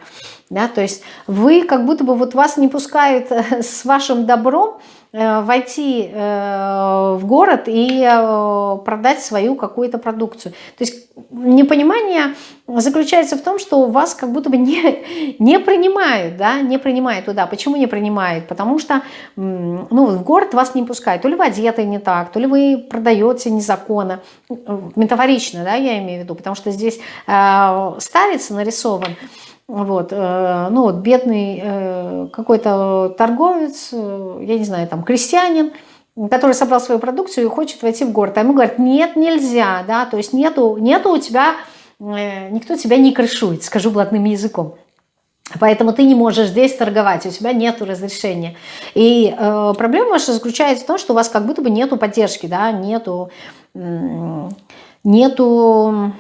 Да, то есть вы как будто бы вот вас не пускают с вашим добром, войти э, в город и э, продать свою какую-то продукцию. То есть непонимание заключается в том, что вас как будто бы не, не принимают, да, не принимают туда. Почему не принимают? Потому что ну, в город вас не пускают. То ли вы одеты не так, то ли вы продаете незаконно. Метафорично, да, я имею в виду, потому что здесь э, старец нарисован. Вот, э, ну вот бедный э, какой-то торговец, э, я не знаю, там крестьянин, который собрал свою продукцию и хочет войти в город. А ему говорят, нет, нельзя, да, то есть нету, нету у тебя, никто тебя не крышует, скажу блатным языком. Поэтому ты не можешь здесь торговать, у тебя нет разрешения. И э, проблема ваша заключается в том, что у вас как будто бы нету поддержки, да, нету, нету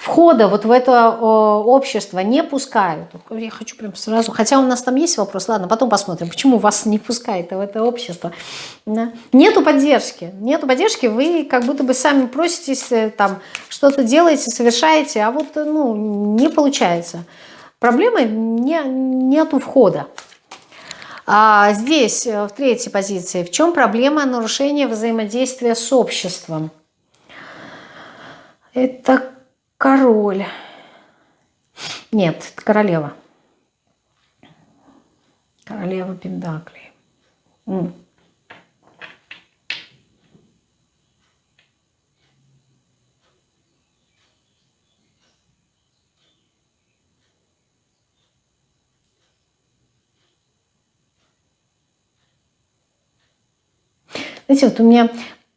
входа вот в это общество не пускают. Я хочу прям сразу, хотя у нас там есть вопрос, ладно, потом посмотрим, почему вас не пускают в это общество. Нету поддержки, нету поддержки, вы как будто бы сами проситесь, э, там, что-то делаете, совершаете, а вот, ну, не получается. Проблема не, нету входа. А здесь, э, в третьей позиции, в чем проблема нарушения взаимодействия с обществом? Это король. Нет, королева. Королева Пендаклей. Знаете, вот у меня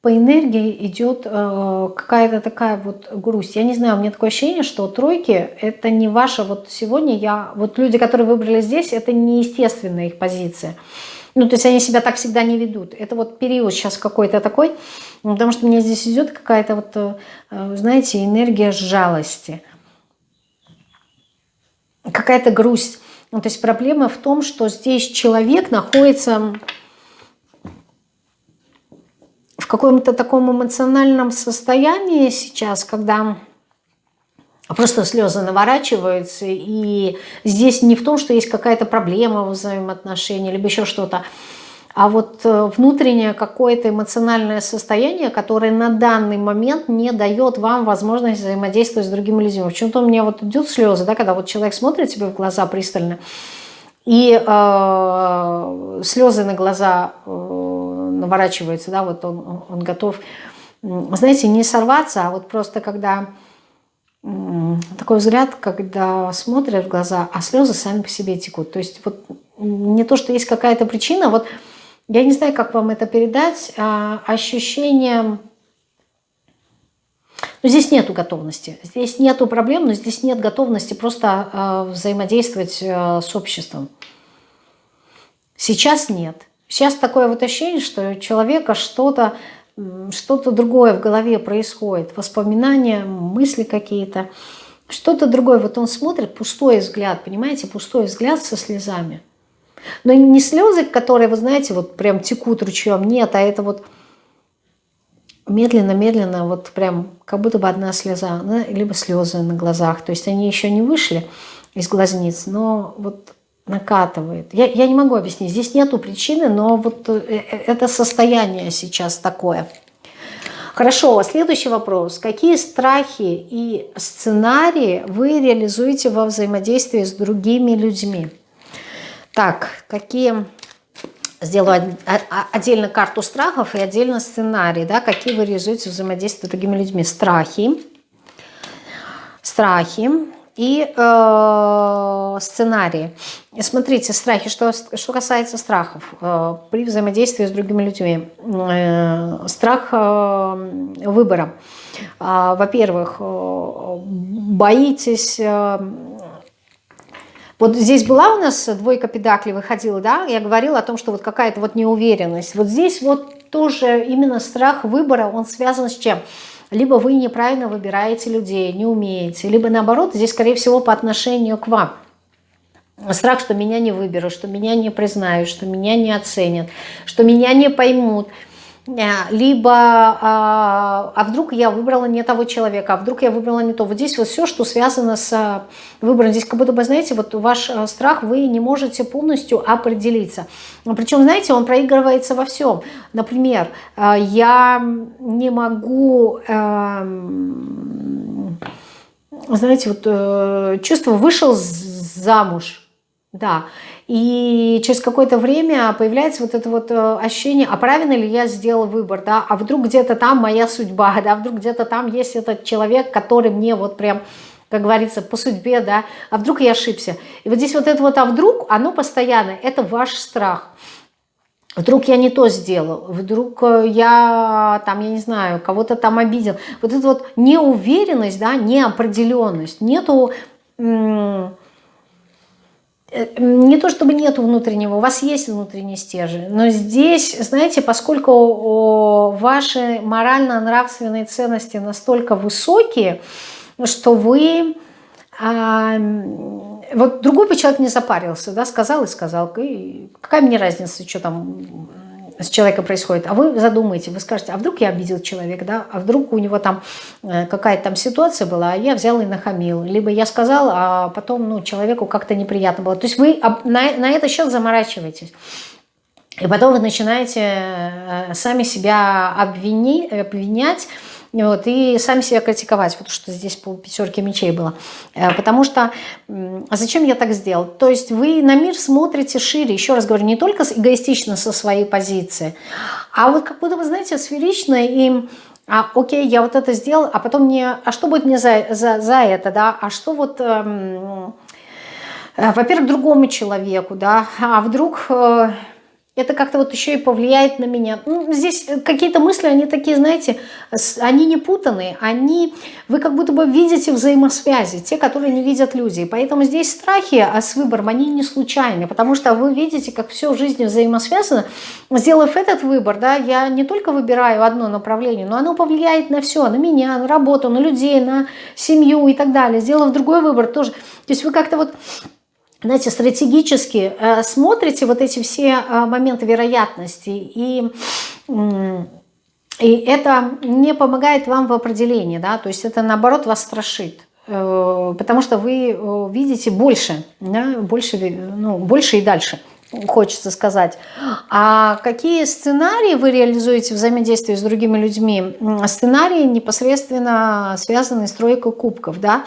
по энергии идет э, какая-то такая вот грусть. Я не знаю, у меня такое ощущение, что тройки это не ваша вот сегодня я... Вот люди, которые выбрали здесь, это не естественная их позиция. Ну, то есть они себя так всегда не ведут. Это вот период сейчас какой-то такой, потому что мне здесь идет какая-то вот, э, знаете, энергия жалости. Какая-то грусть. Ну, то есть проблема в том, что здесь человек находится каком-то таком эмоциональном состоянии сейчас, когда просто слезы наворачиваются, и здесь не в том, что есть какая-то проблема в взаимоотношениях, либо еще что-то, а вот э, внутреннее какое-то эмоциональное состояние, которое на данный момент не дает вам возможность взаимодействовать с другими людьми. Почему-то у меня вот идут слезы, да, когда вот человек смотрит тебе в глаза пристально, и э, слезы на глаза э, наворачиваются, да, вот он, он готов, знаете, не сорваться, а вот просто когда такой взгляд, когда смотрят в глаза, а слезы сами по себе текут. То есть вот не то, что есть какая-то причина, вот я не знаю, как вам это передать, а ощущение... Ну, здесь нету готовности, здесь нету проблем, но здесь нет готовности просто э, взаимодействовать э, с обществом. Сейчас нет. Сейчас такое вот ощущение, что у человека что-то что-то другое в голове происходит, воспоминания, мысли какие-то, что-то другое. Вот он смотрит, пустой взгляд, понимаете, пустой взгляд со слезами. Но не слезы, которые, вы знаете, вот прям текут ручьем, нет, а это вот медленно-медленно, вот прям как будто бы одна слеза, либо слезы на глазах. То есть они еще не вышли из глазниц, но вот накатывает. Я, я не могу объяснить, здесь нету причины, но вот э, э, это состояние сейчас такое. Хорошо, следующий вопрос. Какие страхи и сценарии вы реализуете во взаимодействии с другими людьми? Так, какие... Сделаю отдельно карту страхов и отдельно сценарий, да, какие вы реализуете взаимодействие с другими людьми. Страхи, страхи, и э, сценарии. Смотрите, страхи, что, что касается страхов э, при взаимодействии с другими людьми. Э, страх э, выбора. Э, Во-первых, э, боитесь... Э, вот здесь была у нас двойка педаклей, выходила, да, я говорила о том, что вот какая-то вот неуверенность. Вот здесь вот тоже именно страх выбора, он связан с чем? Либо вы неправильно выбираете людей, не умеете, либо наоборот, здесь, скорее всего, по отношению к вам. Страх, что меня не выберут, что меня не признают, что меня не оценят, что меня не поймут – либо а, а вдруг я выбрала не того человека, а вдруг я выбрала не то. Вот здесь вот все, что связано с а, выбором, здесь как будто бы, знаете, вот ваш а, страх, вы не можете полностью определиться. Причем, знаете, он проигрывается во всем. Например, я не могу, эм, знаете, вот э, чувство вышел замуж, да, и через какое-то время появляется вот это вот э, ощущение, а правильно ли я сделал выбор, да, а вдруг где-то там моя судьба, да, вдруг где-то там есть этот человек, который мне вот прям как говорится, по судьбе, да, а вдруг я ошибся. И вот здесь вот это вот «а вдруг», оно постоянно, это ваш страх. Вдруг я не то сделал, вдруг э, я там, я не знаю, кого-то там обидел. Вот эта вот неуверенность, да, неопределенность, нету не то чтобы нету внутреннего, у вас есть внутренний стержень, но здесь, знаете, поскольку ваши морально-нравственные ценности настолько высокие, что вы... А, вот другой бы человек не запарился, да, сказал и сказал, и какая мне разница, что там с человеком происходит, а вы задумаете, вы скажете, а вдруг я обидел человека, да, а вдруг у него там э, какая-то там ситуация была, а я взял и нахамил, либо я сказал, а потом, ну, человеку как-то неприятно было. То есть вы на, на этот счет заморачиваетесь. И потом вы начинаете э, сами себя обвини, обвинять, вот, и сами себя критиковать, потому что здесь по пятерке мечей было. Э, потому что, а зачем я так сделал? То есть вы на мир смотрите шире, еще раз говорю, не только эгоистично со своей позиции, а вот как будто, вы знаете, сферично и а, окей, я вот это сделал, а потом мне, а что будет мне за, за, за это, да, а что вот, эм, э, во-первых, другому человеку, да, а вдруг... Э, это как-то вот еще и повлияет на меня. Ну, здесь какие-то мысли, они такие, знаете, они не путанные, они, вы как будто бы видите взаимосвязи, те, которые не видят люди. И поэтому здесь страхи а с выбором, они не случайны, потому что вы видите, как все в жизни взаимосвязано. Сделав этот выбор, да, я не только выбираю одно направление, но оно повлияет на все, на меня, на работу, на людей, на семью и так далее. Сделав другой выбор тоже. То есть вы как-то вот знаете, стратегически э, смотрите вот эти все э, моменты вероятности, и, и это не помогает вам в определении, да, то есть это наоборот вас страшит, э, потому что вы видите больше, да, больше, ну, больше и дальше хочется сказать. А какие сценарии вы реализуете взаимодействие с другими людьми? Сценарии непосредственно связаны с тройкой кубков, да,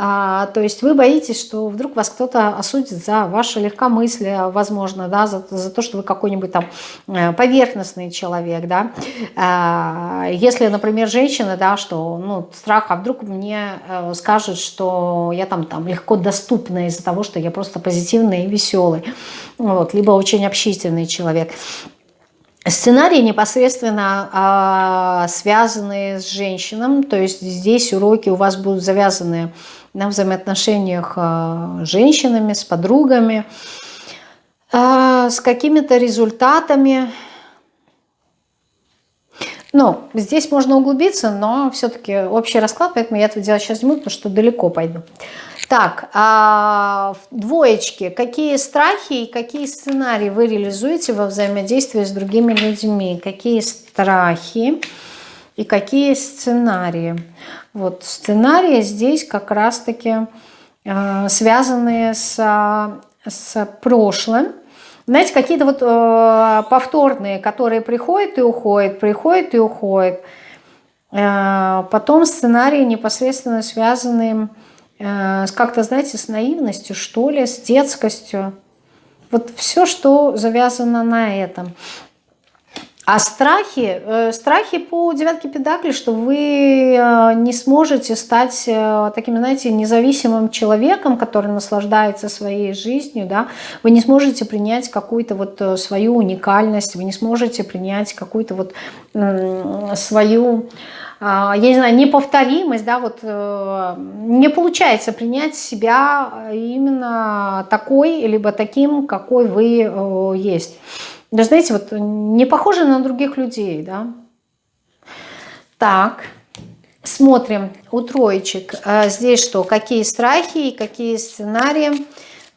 а, то есть вы боитесь, что вдруг вас кто-то осудит за ваше легкомыслие, возможно, да, за, за то, что вы какой-нибудь там э, поверхностный человек, да. А, если, например, женщина, да, что, ну, страх, а вдруг мне э, скажут, что я там, там легко доступна из-за того, что я просто позитивный и веселый, вот, либо очень общительный человек. Сценарии непосредственно а, связаны с женщинами, то есть здесь уроки у вас будут завязаны на взаимоотношениях а, с женщинами, с подругами, а, с какими-то результатами. Ну, здесь можно углубиться, но все-таки общий расклад, поэтому я это делать сейчас не буду, потому что далеко пойду. Так, а, двоечки. Какие страхи и какие сценарии вы реализуете во взаимодействии с другими людьми? Какие страхи и какие сценарии? Вот сценарии здесь как раз-таки э, связанные с, с прошлым. Знаете, какие-то вот э, повторные, которые приходят и уходят, приходят и уходят. Э, потом сценарии непосредственно связанные э, как-то, знаете, с наивностью, что ли, с детскостью. Вот все, что завязано на этом. А страхи, э, страхи по девятке педакли, что вы э, не сможете стать э, таким, знаете, независимым человеком, который наслаждается своей жизнью, да, вы не сможете принять какую-то вот свою уникальность, вы не сможете принять какую-то вот свою я не знаю, неповторимость, да, вот не получается принять себя именно такой, либо таким, какой вы есть. Да знаете, вот не похожи на других людей, да. Так, смотрим у троечек. А здесь что, какие страхи и какие сценарии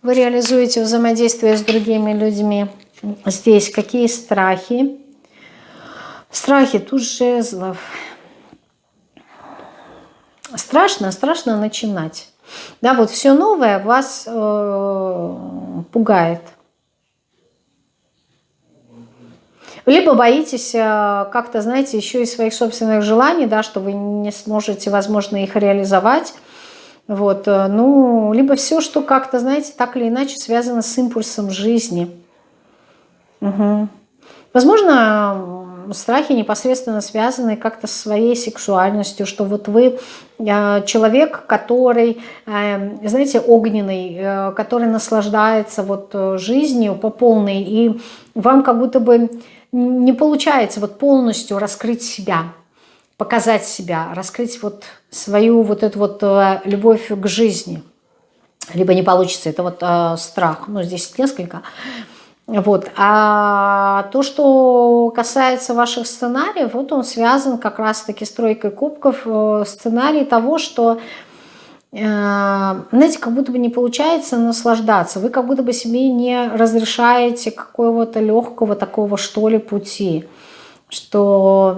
вы реализуете взаимодействие с другими людьми. Здесь какие страхи. Страхи, тут жезлов. Страшно, страшно начинать. Да, вот все новое вас э, пугает. Либо боитесь э, как-то, знаете, еще и своих собственных желаний, да, что вы не сможете, возможно, их реализовать. Вот, э, ну, либо все, что как-то, знаете, так или иначе связано с импульсом жизни. Угу. Возможно, страхи непосредственно связаны как-то с своей сексуальностью, что вот вы э, человек, который, знаете, огненный, который наслаждается вот жизнью по полной, и вам как будто бы не получается вот полностью раскрыть себя, показать себя, раскрыть вот свою вот эту вот э, любовь к жизни. Либо не получится, это вот э, страх, ну здесь несколько. Вот. А то, что касается ваших сценариев, вот он связан как раз-таки с тройкой кубков, э, сценарий того, что знаете, как будто бы не получается наслаждаться. Вы как будто бы себе не разрешаете какого-то легкого такого, что ли, пути. Что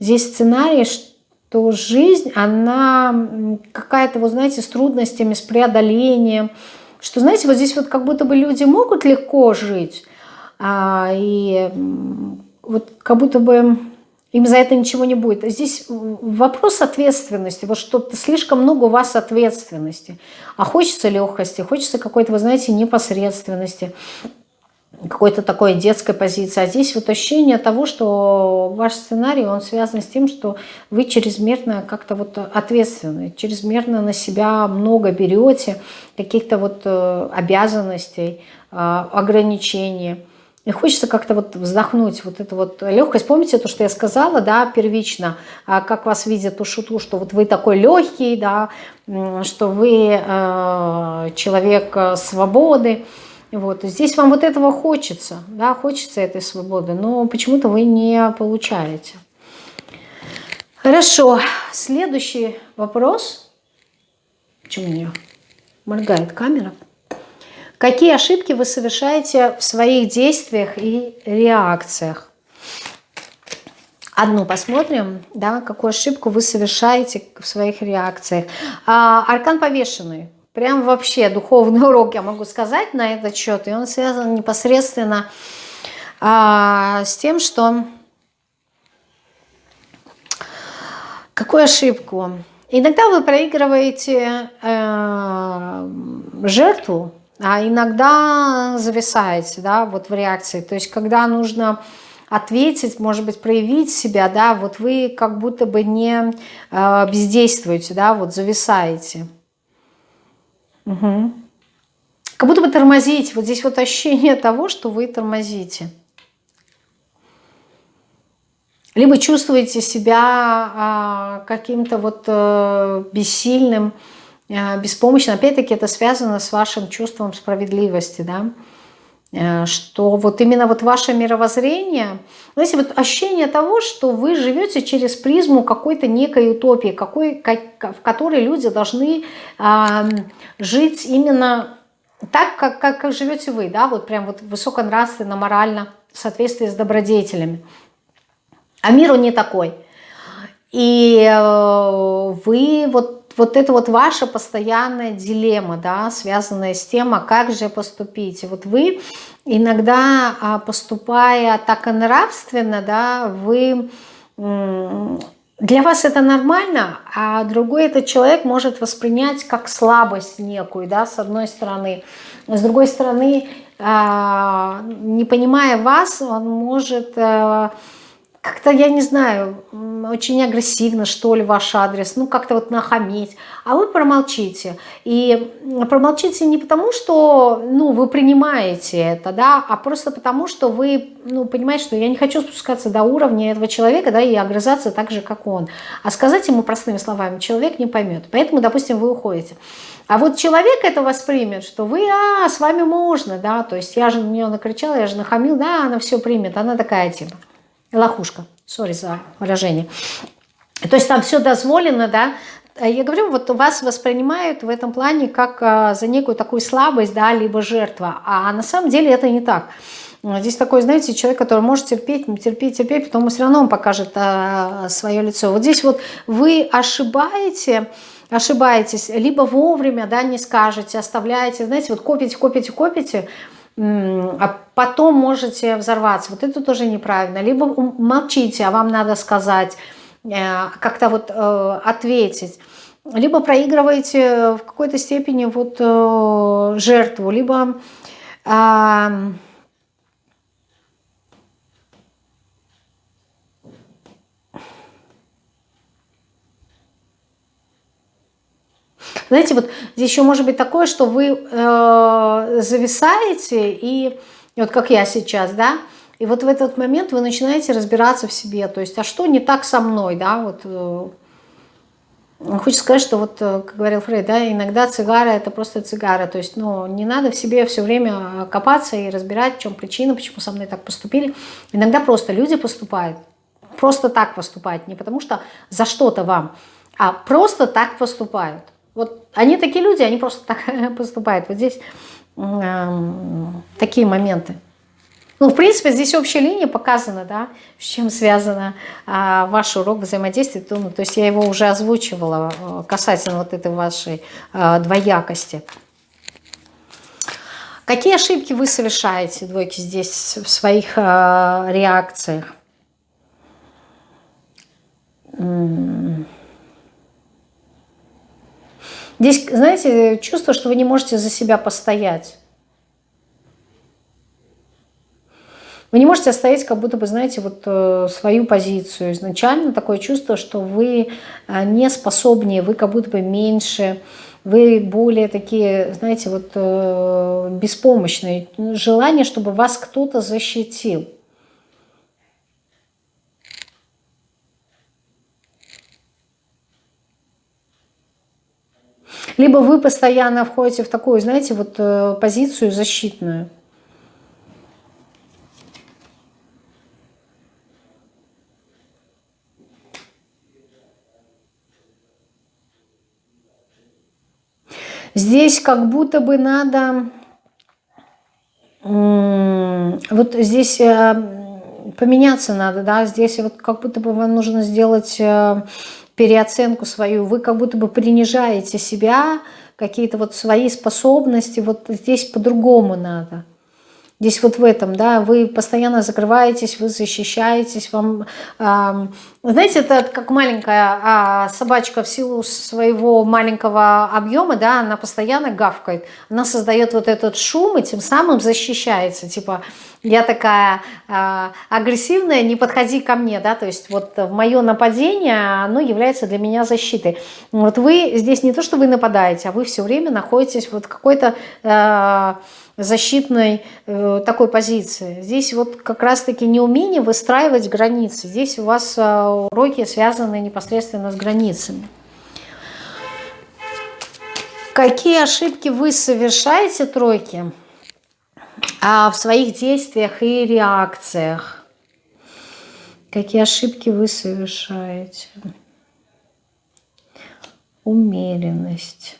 здесь сценарий, что жизнь, она какая-то, вот знаете, с трудностями, с преодолением. Что, знаете, вот здесь вот как будто бы люди могут легко жить, а, и вот как будто бы им за это ничего не будет. Здесь вопрос ответственности. Вот что-то слишком много у вас ответственности. А хочется легкости, хочется какой-то, вы знаете, непосредственности. какой-то такой детской позиции. А здесь вот ощущение того, что ваш сценарий, он связан с тем, что вы чрезмерно как-то вот ответственны, чрезмерно на себя много берете, каких-то вот э, обязанностей, а, ограничений. И хочется как-то вот вздохнуть, вот эту вот легкость. Помните то, что я сказала, да, первично, а как вас видят у шуту, что вот вы такой легкий, да, что вы э, человек э, свободы. Вот. Здесь вам вот этого хочется, да, хочется этой свободы, но почему-то вы не получаете. Хорошо, следующий вопрос. Почему меня моргает камера? Какие ошибки вы совершаете в своих действиях и реакциях? Одну посмотрим, да, какую ошибку вы совершаете в своих реакциях. А, аркан повешенный. Прям вообще духовный урок я могу сказать на этот счет. И он связан непосредственно а, с тем, что... Какую ошибку? Иногда вы проигрываете э, жертву, а иногда зависаете, да, вот в реакции. То есть, когда нужно ответить, может быть, проявить себя, да, вот вы как будто бы не э, бездействуете, да, вот зависаете. Угу. Как будто бы тормозите. Вот здесь вот ощущение того, что вы тормозите. Либо чувствуете себя а, каким-то вот а, бессильным, а, беспомощным. Опять-таки это связано с вашим чувством справедливости, да. А, что вот именно вот ваше мировоззрение, знаете, вот ощущение того, что вы живете через призму какой-то некой утопии, какой, как, в которой люди должны а, жить именно так, как, как, как живете вы, да, вот прям вот высоконравственно, морально, в соответствии с добродетелями. А мир он не такой. И э, вы вот, вот это вот ваша постоянная дилемма, да, связанная с тем, а как же поступить. Вот вы иногда, а, поступая так и нравственно, да, вы... Для вас это нормально, а другой этот человек может воспринять как слабость некую, да, с одной стороны. С другой стороны, а, не понимая вас, он может э, как-то, я не знаю, очень агрессивно, что ли, ваш адрес, ну, как-то вот нахамить, а вы промолчите. И промолчите не потому, что, ну, вы принимаете это, да, а просто потому, что вы, ну, понимаете, что я не хочу спускаться до уровня этого человека, да, и огрызаться так же, как он. А сказать ему простыми словами человек не поймет. Поэтому, допустим, вы уходите. А вот человек это воспримет, что вы, а, с вами можно, да, то есть я же на нее накричала, я же нахамил, да, она все примет, она такая типа лохушка, сори за выражение. То есть там все дозволено, да, я говорю, вот вас воспринимают в этом плане как а, за некую такую слабость, да, либо жертва, а на самом деле это не так. Здесь такой, знаете, человек, который может терпеть, терпеть, терпеть, потом все равно он покажет а, свое лицо. Вот здесь вот вы ошибаете, ошибаетесь, либо вовремя, да, не скажете, оставляете, знаете, вот копите, копите, копите, а потом можете взорваться. Вот это тоже неправильно. Либо молчите, а вам надо сказать, э, как-то вот э, ответить. Либо проигрываете в какой-то степени вот э, жертву, либо Знаете, вот здесь еще может быть такое, что вы э, зависаете, и вот как я сейчас, да, и вот в этот момент вы начинаете разбираться в себе, то есть, а что не так со мной, да, вот... Э, Хочется сказать, что вот, э, как говорил Фрейд, да, иногда цигара это просто цигара. То есть, ну, не надо в себе все время копаться и разбирать, в чем причина, почему со мной так поступили. Иногда просто люди поступают, просто так поступают, не потому что за что-то вам, а просто так поступают. Вот они такие люди, они просто так поступают. Вот здесь э, такие моменты. Ну, в принципе, здесь общая линия показана, да, с чем связано а, ваш урок взаимодействия. Ну, то есть я его уже озвучивала э, касательно вот этой вашей а, двоякости. Какие ошибки вы совершаете, двойки, здесь в своих а, реакциях? Здесь, знаете, чувство, что вы не можете за себя постоять. Вы не можете оставить как будто бы, знаете, вот э, свою позицию. Изначально такое чувство, что вы э, не способнее, вы как будто бы меньше, вы более такие, знаете, вот э, беспомощные. Желание, чтобы вас кто-то защитил. Либо вы постоянно входите в такую, знаете, вот э, позицию защитную. Здесь как будто бы надо... Вот здесь э, поменяться надо, да, здесь вот как будто бы вам нужно сделать э, переоценку свою, вы как будто бы принижаете себя, какие-то вот свои способности, вот здесь по-другому надо. Здесь вот в этом, да, вы постоянно закрываетесь, вы защищаетесь, вам, э, знаете, это как маленькая э, собачка в силу своего маленького объема, да, она постоянно гавкает, она создает вот этот шум и тем самым защищается, типа, я такая э, агрессивная, не подходи ко мне, да, то есть вот мое нападение, оно является для меня защитой. Вот вы здесь не то, что вы нападаете, а вы все время находитесь вот какой-то... Э, защитной э, такой позиции. Здесь вот как раз-таки неумение выстраивать границы. Здесь у вас э, уроки связаны непосредственно с границами. Какие ошибки вы совершаете, тройки, а в своих действиях и реакциях? Какие ошибки вы совершаете? Умеренность.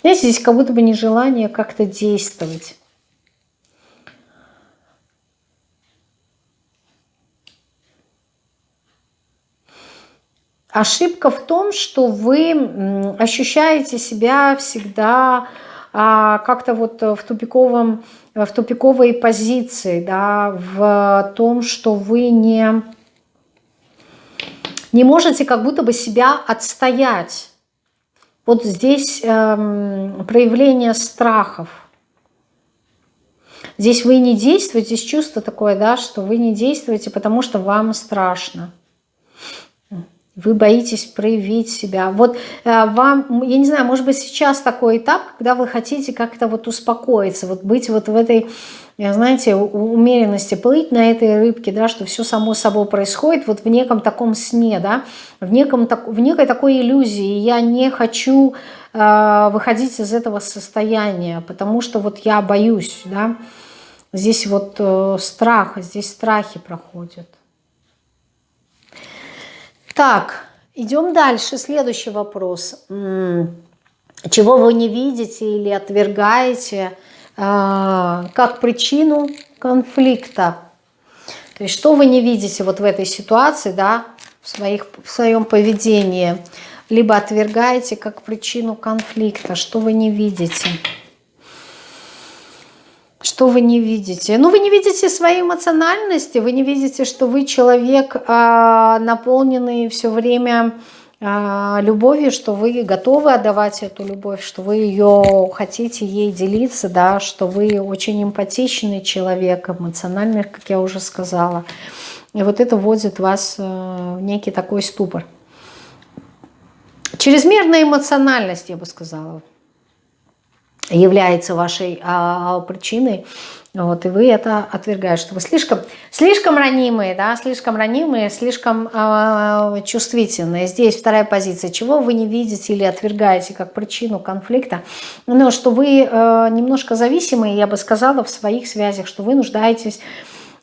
Знаете, здесь как будто бы нежелание как-то действовать. Ошибка в том, что вы ощущаете себя всегда а, как-то вот в тупиковом, в тупиковой позиции, да, в том, что вы не, не можете как будто бы себя отстоять. Вот здесь эм, проявление страхов. Здесь вы не действуете, здесь чувство такое, да, что вы не действуете, потому что вам страшно. Вы боитесь проявить себя. Вот э, вам, я не знаю, может быть сейчас такой этап, когда вы хотите как-то вот успокоиться, вот быть вот в этой знаете, умеренности, плыть на этой рыбке, да, что все само собой происходит вот в неком таком сне, да, в, неком, в некой такой иллюзии. Я не хочу э, выходить из этого состояния, потому что вот я боюсь, да. Здесь вот э, страх, здесь страхи проходят. Так, идем дальше. Следующий вопрос. Чего вы не видите или отвергаете – а, как причину конфликта. То есть что вы не видите вот в этой ситуации, да, в, своих, в своем поведении, либо отвергаете как причину конфликта, что вы не видите. Что вы не видите? Ну, вы не видите своей эмоциональности, вы не видите, что вы человек, э, наполненный все время а, любовью, что вы готовы отдавать эту любовь, что вы ее хотите ей делиться, да, что вы очень эмпатичный человек, эмоциональный, как я уже сказала. И вот это вводит вас э, в некий такой ступор. Чрезмерная эмоциональность, я бы сказала, является вашей а, причиной вот, и вы это отвергаете, что вы слишком, слишком ранимые, да, слишком ранимые, слишком э, чувствительные. Здесь вторая позиция. Чего вы не видите или отвергаете как причину конфликта? Ну, что вы э, немножко зависимые, я бы сказала, в своих связях, что вы нуждаетесь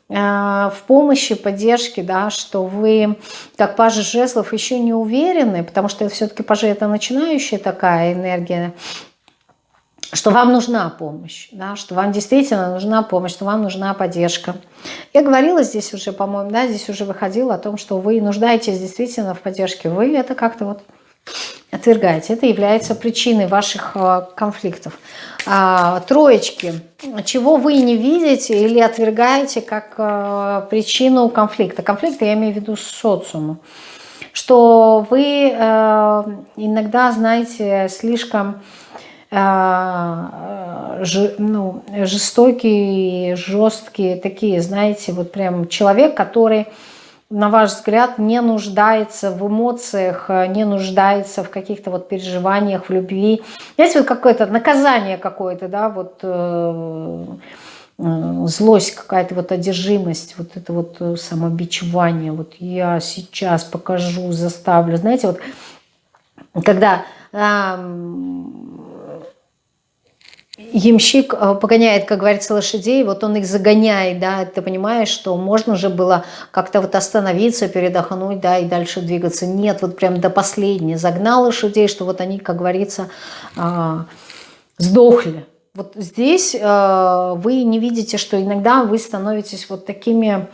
э, в помощи, поддержке, да, что вы, как пажи жезлов, еще не уверены, потому что все-таки пажи это начинающая такая энергия, что вам нужна помощь, да, что вам действительно нужна помощь, что вам нужна поддержка. Я говорила здесь уже, по-моему, да, здесь уже выходило о том, что вы нуждаетесь действительно в поддержке. Вы это как-то вот отвергаете. Это является причиной ваших э, конфликтов. А, троечки. Чего вы не видите или отвергаете как э, причину конфликта? Конфликта я имею в виду социуму. Что вы э, иногда, знаете, слишком ну, жестокие, жесткие такие, знаете, вот прям человек, который на ваш взгляд, не нуждается в эмоциях, не нуждается в каких-то вот переживаниях, в любви. Знаете, вот какое-то наказание какое-то, да, вот э, э, злость какая-то, вот одержимость, вот это вот э, самобичевание, вот я сейчас покажу, заставлю. Знаете, вот когда ямщик э, погоняет, как говорится, лошадей, вот он их загоняет, да, ты понимаешь, что можно же было как-то вот остановиться, передохнуть, да, и дальше двигаться. Нет, вот прям до последнего загнал лошадей, что вот они, как говорится, а, сдохли. Вот здесь э, вы не видите, что иногда вы становитесь вот такими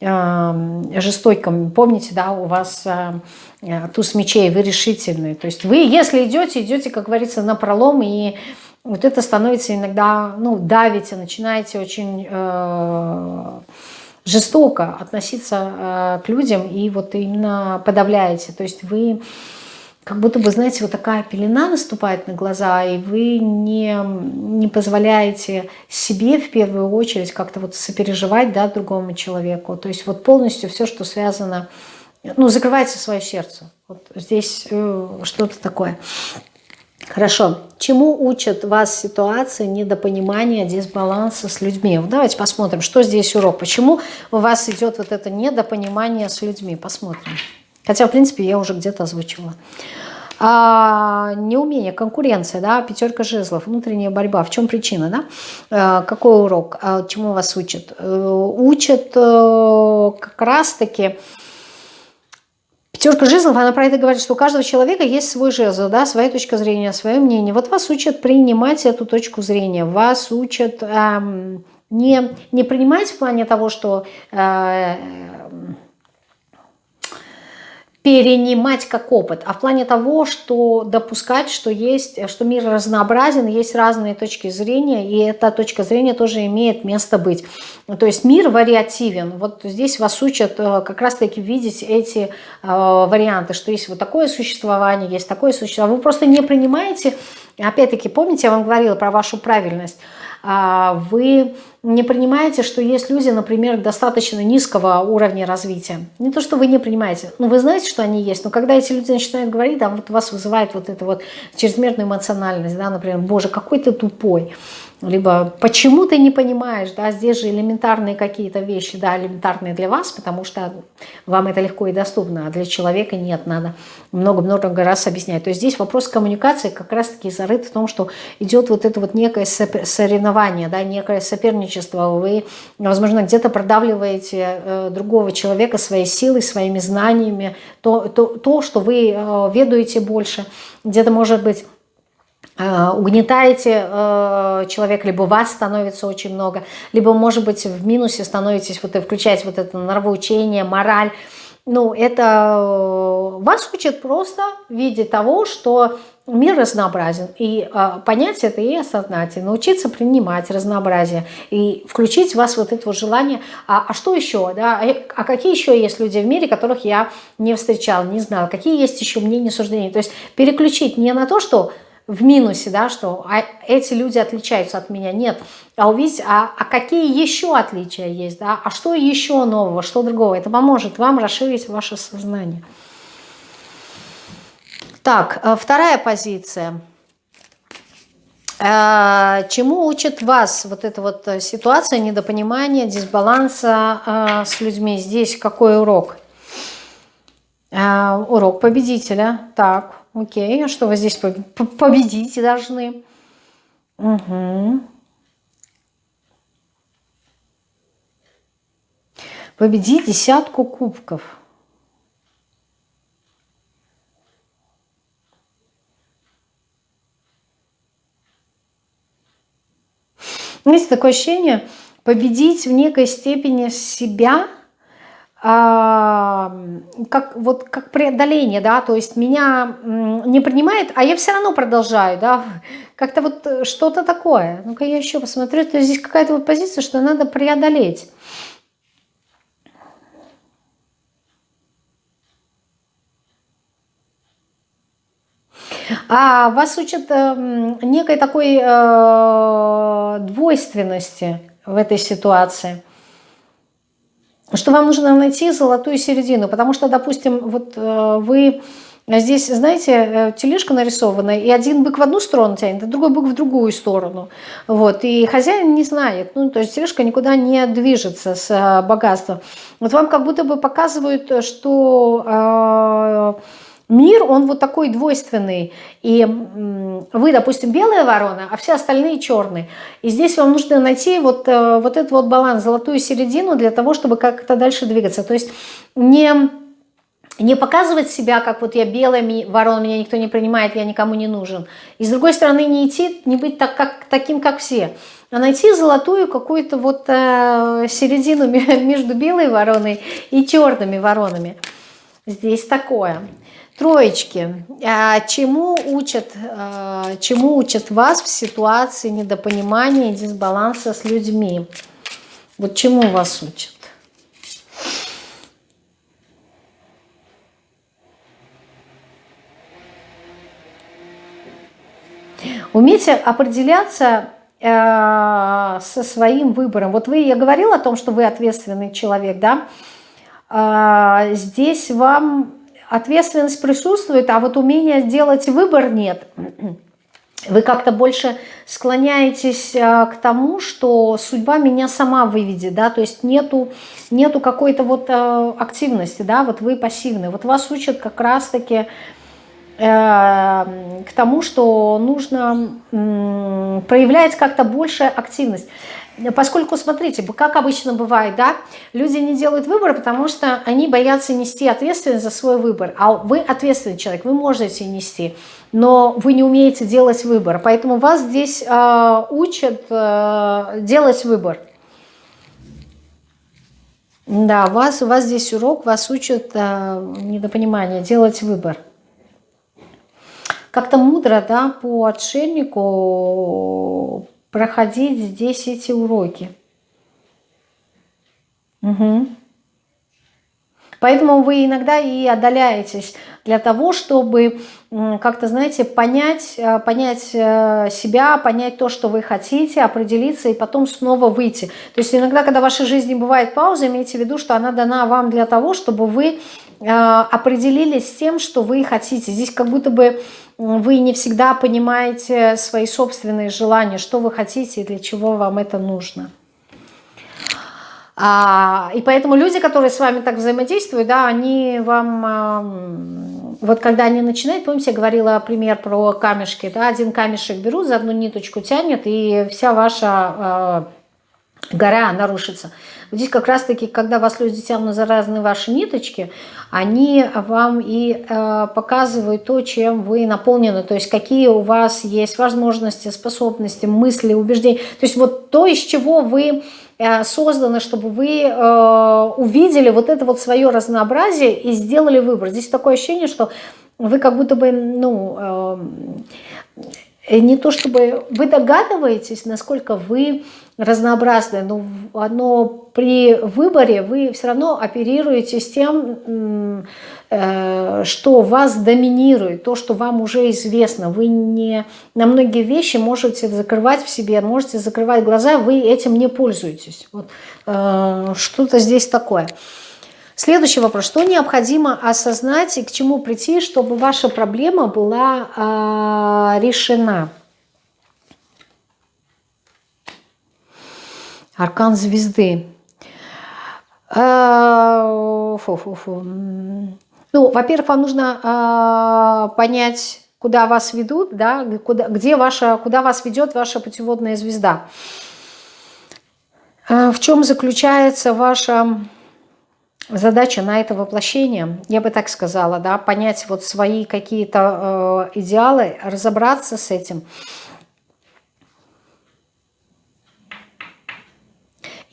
э, жестокими. Помните, да, у вас туз мечей, вы решительные. То есть вы, если идете, идете, как говорится, на пролом и вот это становится иногда, ну, давите, начинаете очень э, жестоко относиться э, к людям и вот именно подавляете. То есть вы как будто бы, знаете, вот такая пелена наступает на глаза, и вы не, не позволяете себе в первую очередь как-то вот сопереживать да, другому человеку. То есть вот полностью все, что связано, ну, закрывайте свое сердце. Вот здесь э, что-то такое. Хорошо. Чему учат вас ситуации недопонимания, дисбаланса с людьми? Давайте посмотрим, что здесь урок. Почему у вас идет вот это недопонимание с людьми? Посмотрим. Хотя, в принципе, я уже где-то озвучила. А, неумение, конкуренция, да, пятерка жезлов, внутренняя борьба. В чем причина, да? А, какой урок? А, чему вас учат? Э, учат э, как раз-таки Пятерка жезлов, она про это говорит, что у каждого человека есть свой жезл, да, своя точка зрения, свое мнение. Вот вас учат принимать эту точку зрения, вас учат эм, не, не принимать в плане того, что э, перенимать как опыт, а в плане того, что допускать, что есть, что мир разнообразен, есть разные точки зрения, и эта точка зрения тоже имеет место быть. То есть мир вариативен. Вот здесь вас учат э, как раз-таки видеть эти э, варианты, что есть вот такое существование, есть такое существование. Вы просто не принимаете, опять-таки, помните, я вам говорила про вашу правильность, вы не принимаете, что есть люди, например, достаточно низкого уровня развития. Не то, что вы не принимаете, но вы знаете, что они есть. Но когда эти люди начинают говорить, да, вот вас вызывает вот эта вот чрезмерная эмоциональность, да, например, боже, какой ты тупой либо почему ты не понимаешь, да, здесь же элементарные какие-то вещи, да, элементарные для вас, потому что вам это легко и доступно, а для человека нет, надо много-много раз объяснять. То есть здесь вопрос коммуникации как раз-таки зарыт в том, что идет вот это вот некое соревнование, да, некое соперничество, вы, возможно, где-то продавливаете э, другого человека своей силой, своими знаниями, то, то, то что вы э, ведаете больше, где-то, может быть, угнетаете э, человека, либо вас становится очень много, либо, может быть, в минусе становитесь, вот и включаете вот это нравоучение, мораль. Ну, это э, вас учат просто в виде того, что мир разнообразен. И э, понять это и осознать, и научиться принимать разнообразие, и включить в вас вот это вот желание, а, а что еще, да, а, а какие еще есть люди в мире, которых я не встречал, не знал, какие есть еще мнения, суждения. То есть переключить не на то, что в минусе, да, что а эти люди отличаются от меня. Нет, а увидеть, а, а какие еще отличия есть, да, а что еще нового, что другого. Это поможет вам расширить ваше сознание. Так, э, вторая позиция. Э, чему учит вас вот эта вот ситуация недопонимания, дисбаланса э, с людьми? Здесь какой урок? Урок победителя. Так, Окей, а что вы здесь победить должны? Угу. Победить десятку кубков. Есть такое ощущение победить в некой степени себя – как, вот, как преодоление, да, то есть меня не принимает, а я все равно продолжаю, да, как-то вот э, что-то такое. Ну-ка я еще посмотрю, то есть здесь какая-то вот позиция, что надо преодолеть. А вас учат э, некой такой э, двойственности в этой ситуации. Что вам нужно найти золотую середину. Потому что, допустим, вот э, вы здесь, знаете, э, тележка нарисована, и один бык в одну сторону тянет, а другой бык в другую сторону. Вот, и хозяин не знает, ну, то есть тележка никуда не движется с э, богатством. Вот вам как будто бы показывают, что... Э, Мир, он вот такой двойственный. И вы, допустим, белая ворона, а все остальные черные. И здесь вам нужно найти вот, э, вот этот вот баланс, золотую середину для того, чтобы как-то дальше двигаться. То есть не, не показывать себя, как вот я белая ворона, меня никто не принимает, я никому не нужен. И с другой стороны не идти, не быть так, как, таким, как все а найти золотую какую-то вот э, середину между белой вороной и черными воронами. Здесь такое. Троечки. А чему учат, а, чему учат вас в ситуации недопонимания и дисбаланса с людьми? Вот чему вас учат? Умейте определяться э, со своим выбором. Вот вы, я говорила о том, что вы ответственный человек, да? Э, здесь вам ответственность присутствует, а вот умения сделать выбор нет. Вы как-то больше склоняетесь э, к тому, что судьба меня сама выведет, да, то есть нету, нету какой-то вот э, активности, да, вот вы пассивны. Вот вас учат как раз-таки э, к тому, что нужно проявлять как-то больше активность. Поскольку, смотрите, как обычно бывает, да, люди не делают выбор, потому что они боятся нести ответственность за свой выбор. А вы ответственный человек, вы можете нести, но вы не умеете делать выбор. Поэтому вас здесь э, учат э, делать выбор. Да, вас, у вас здесь урок, вас учат э, недопонимание, делать выбор. Как-то мудро, да, по отшельнику проходить здесь эти уроки. Угу. Поэтому вы иногда и отдаляетесь для того, чтобы как-то, знаете, понять, э, понять э, себя, понять то, что вы хотите, определиться и потом снова выйти. То есть иногда, когда в вашей жизни бывает пауза, имейте в виду, что она дана вам для того, чтобы вы э, определились с тем, что вы хотите. Здесь как будто бы вы не всегда понимаете свои собственные желания, что вы хотите и для чего вам это нужно. А, и поэтому люди, которые с вами так взаимодействуют, да, они вам, а, вот когда они начинают, помните, я говорила пример про камешки, да, один камешек берут, за одну ниточку тянет, и вся ваша а, гора нарушится. Здесь как раз-таки, когда вас люди тянут за разные ваши ниточки, они вам и э, показывают то, чем вы наполнены, то есть какие у вас есть возможности, способности, мысли, убеждения. То есть вот то, из чего вы э, созданы, чтобы вы э, увидели вот это вот свое разнообразие и сделали выбор. Здесь такое ощущение, что вы как будто бы, ну, э, не то чтобы вы догадываетесь, насколько вы разнообразное, но, но при выборе вы все равно оперируете с тем, э, что вас доминирует, то, что вам уже известно. Вы не на многие вещи можете закрывать в себе, можете закрывать глаза, вы этим не пользуетесь. Вот, э, Что-то здесь такое. Следующий вопрос. Что необходимо осознать и к чему прийти, чтобы ваша проблема была э, решена? Аркан звезды. Фу -фу -фу. Ну, во-первых, вам нужно а, понять, куда вас ведут, да, куда, где ваша, куда вас ведет ваша путеводная звезда. А, в чем заключается ваша задача на это воплощение? Я бы так сказала, да, понять вот свои какие-то э, идеалы, разобраться с этим –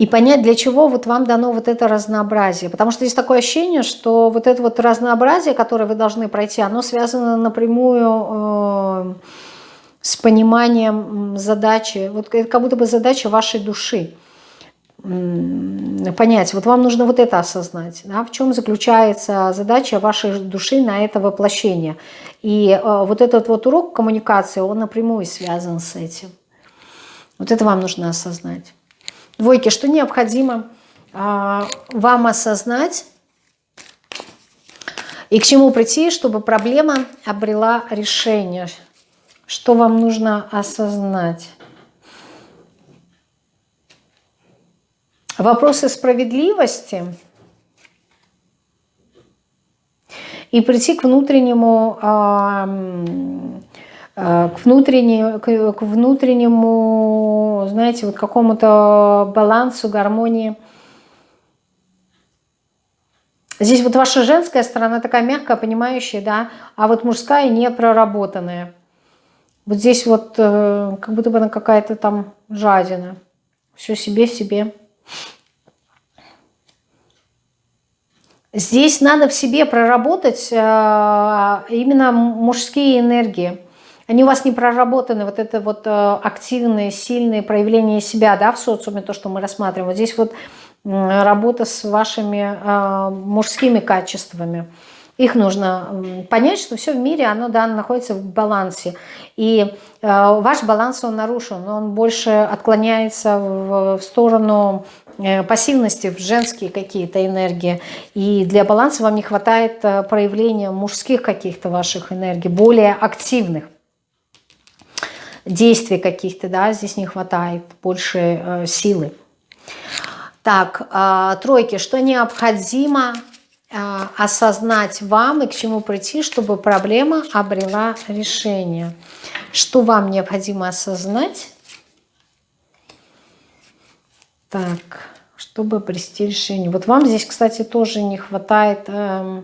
и понять, для чего вот вам дано вот это разнообразие. Потому что есть такое ощущение, что вот это вот разнообразие, которое вы должны пройти, оно связано напрямую э, с пониманием задачи, вот это как будто бы задача вашей души. Понять, вот вам нужно вот это осознать, да, в чем заключается задача вашей души на это воплощение. И э, вот этот вот урок коммуникации, он напрямую связан с этим. Вот это вам нужно осознать. Двойки, что необходимо э, вам осознать и к чему прийти, чтобы проблема обрела решение. Что вам нужно осознать? Вопросы справедливости и прийти к внутреннему, а, к, внутреннему, к внутреннему, знаете, вот какому-то балансу, гармонии. Здесь вот ваша женская сторона такая мягкая, понимающая, да, а вот мужская не проработанная. Вот здесь вот э, как будто бы она какая-то там жадина. Все себе, себе. Здесь надо в себе проработать э, именно мужские энергии. Они у вас не проработаны, вот это вот э, активные, сильные проявления себя да, в социуме, то, что мы рассматриваем. Вот здесь вот работа с вашими э, мужскими качествами. Их нужно понять, что все в мире, оно да, находится в балансе. И ваш баланс, он нарушен, он больше отклоняется в, в сторону Э, пассивности, в женские какие-то энергии. И для баланса вам не хватает э, проявления мужских каких-то ваших энергий, более активных действий каких-то, да, здесь не хватает больше э, силы. Так, э, тройки, что необходимо э, осознать вам и к чему прийти, чтобы проблема обрела решение? Что вам необходимо осознать? Так, чтобы обрести решение. Вот вам здесь, кстати, тоже не хватает, э,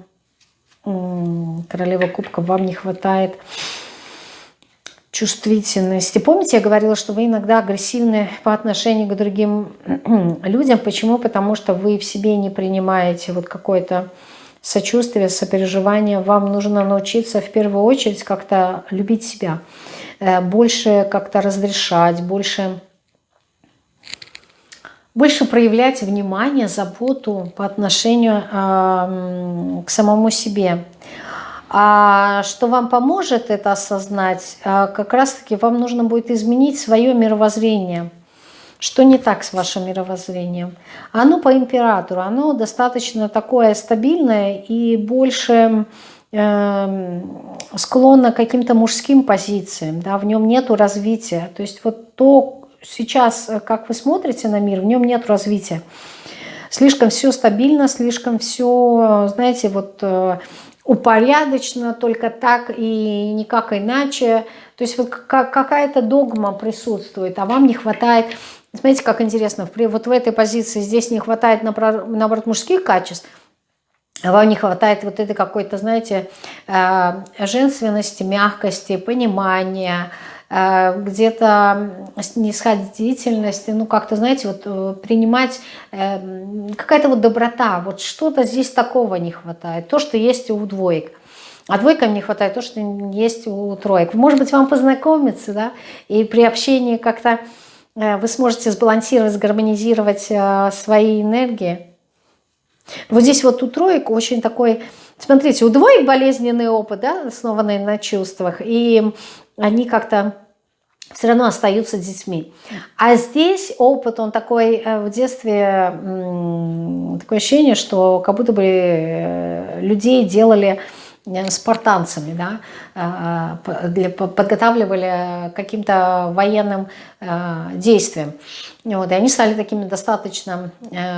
королева кубка, вам не хватает чувствительности. Помните, я говорила, что вы иногда агрессивны по отношению к другим людям. Почему? Потому что вы в себе не принимаете вот какое-то сочувствие, сопереживание. Вам нужно научиться в первую очередь как-то любить себя, э, больше как-то разрешать, больше больше проявлять внимание, заботу по отношению э, к самому себе. А что вам поможет это осознать, э, как раз-таки вам нужно будет изменить свое мировоззрение. Что не так с вашим мировоззрением? Оно по императору, оно достаточно такое стабильное и больше э, склонно к каким-то мужским позициям, да, в нем нету развития. То есть вот то, сейчас, э, как вы смотрите на мир, в нем нет развития. Слишком все стабильно, слишком все, знаете, вот э, упорядочено только так и никак иначе. То есть вот какая-то догма присутствует, а вам не хватает... Смотрите, как интересно, вот в этой позиции здесь не хватает, наоборот, мужских качеств, а вам не хватает вот этой какой-то, знаете, э, женственности, мягкости, понимания, где-то снисходительность, ну как-то, знаете, вот э, принимать э, какая-то вот доброта, вот что-то здесь такого не хватает, то, что есть у двоек. А двойкам не хватает то, что есть у троек. Может быть, вам познакомиться, да, и при общении как-то вы сможете сбалансировать, сгармонизировать свои энергии. Вот здесь вот у троек очень такой, смотрите, у двоек болезненный опыт, да, основанный на чувствах, и они как-то все равно остаются детьми. А здесь опыт, он такой э, в детстве, такое ощущение, что как будто бы э, людей делали э, спартанцами, да, подготавливали каким-то военным действиям. Вот, и они стали такими достаточно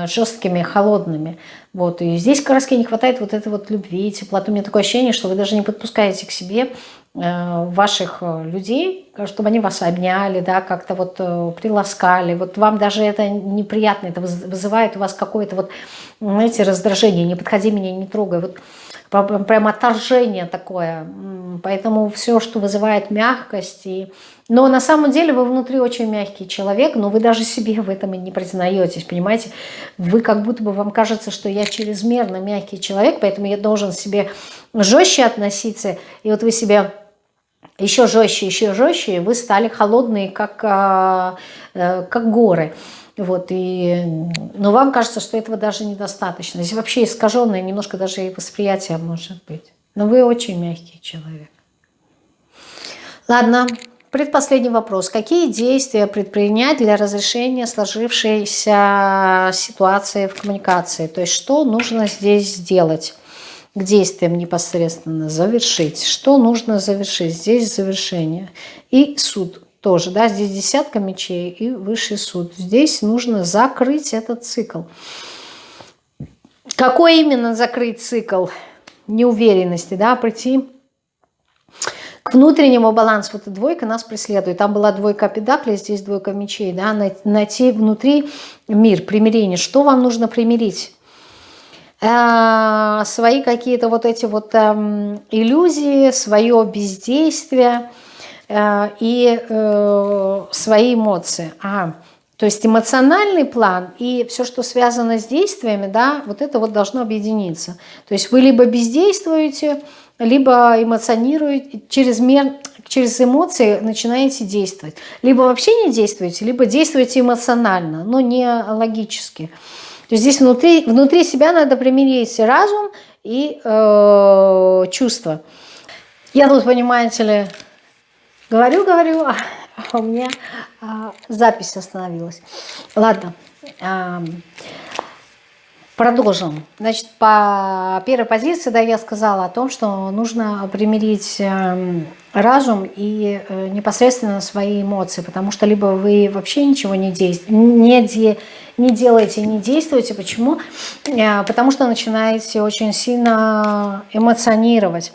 жесткими, холодными. Вот, и здесь как не хватает вот этой вот любви, теплоты. У меня такое ощущение, что вы даже не подпускаете к себе ваших э, людей, чтобы они вас обняли, да, как-то вот э, приласкали. Вот вам даже это неприятно, это вызывает у вас какое-то вот, знаете, раздражение. Не подходи меня, не трогай. Вот прям отторжение такое. Поэтому все, что вызывает мягкость. И... Но на самом деле вы внутри очень мягкий человек, но вы даже себе в этом и не признаетесь, понимаете? Вы как будто бы вам кажется, что я чрезмерно мягкий человек, поэтому я должен себе жестче относиться. И вот вы себя еще жестче, еще жестче, вы стали холодные, как, а, э, как горы. Вот, и, но вам кажется, что этого даже недостаточно. Здесь вообще искаженное немножко даже и восприятие может быть. Но вы очень мягкий человек. Ладно, предпоследний вопрос. Какие действия предпринять для разрешения сложившейся ситуации в коммуникации? То есть что нужно здесь сделать? К действиям непосредственно завершить. Что нужно завершить? Здесь завершение. И суд тоже, да, здесь десятка мечей и высший суд. Здесь нужно закрыть этот цикл. Какой именно закрыть цикл неуверенности, да, прийти к внутреннему балансу. Вот двойка нас преследует. Там была двойка педаклей, здесь двойка мечей, да, найти внутри мир, примирение. Что вам нужно примирить? Э, свои какие-то вот эти вот э, иллюзии, свое бездействие – Э, и э, свои эмоции. А, то есть эмоциональный план и все, что связано с действиями, да, вот это вот должно объединиться. То есть вы либо бездействуете, либо эмоционируете, через, мер, через эмоции начинаете действовать. Либо вообще не действуете, либо действуете эмоционально, но не логически. То есть здесь внутри, внутри себя надо примирить разум и э, чувства. Я тут, понимаете ли, Говорю, говорю, а, у меня а, запись остановилась. Ладно, а, продолжим. Значит, по первой позиции, да, я сказала о том, что нужно примирить э, разум и э, непосредственно свои эмоции, потому что либо вы вообще ничего не, действ... не, де... не делаете, не действуете. Почему? Э, потому что начинаете очень сильно эмоционировать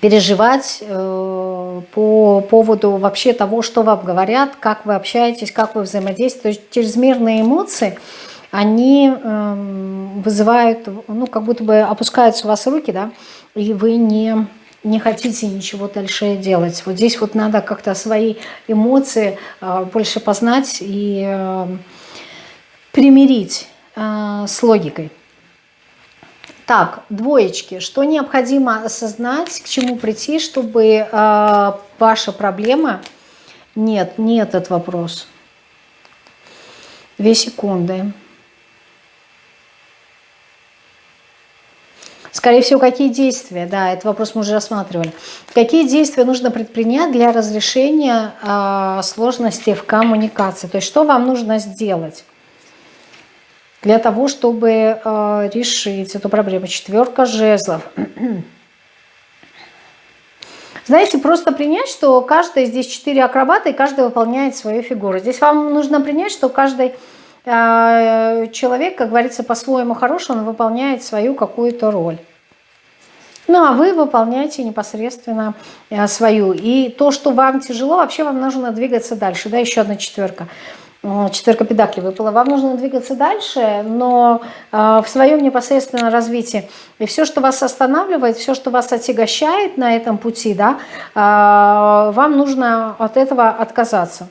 переживать э, по поводу вообще того, что вам говорят, как вы общаетесь, как вы взаимодействуете. То есть чрезмерные эмоции, они э, вызывают, ну, как будто бы опускаются у вас руки, да, и вы не, не хотите ничего дальше делать. Вот здесь вот надо как-то свои эмоции э, больше познать и э, примирить э, с логикой. Так, двоечки. Что необходимо осознать, к чему прийти, чтобы ваша проблема... Нет, не этот вопрос. Две секунды. Скорее всего, какие действия, да, этот вопрос мы уже рассматривали. Какие действия нужно предпринять для разрешения э, сложностей в коммуникации? То есть, что вам нужно сделать? для того, чтобы э, решить эту проблему. Четверка жезлов. Знаете, просто принять, что каждый, здесь четыре акробата, и каждый выполняет свою фигуру. Здесь вам нужно принять, что каждый человек, как говорится, по-своему хорош, он выполняет свою какую-то роль. Ну, а вы выполняете непосредственно э, свою. И то, что вам тяжело, вообще вам нужно двигаться дальше. Да, еще одна четверка четверка педаклей выпала, вам нужно двигаться дальше, но а, в своем непосредственном развитии. И все, что вас останавливает, все, что вас отягощает на этом пути, да, а, вам нужно от этого отказаться.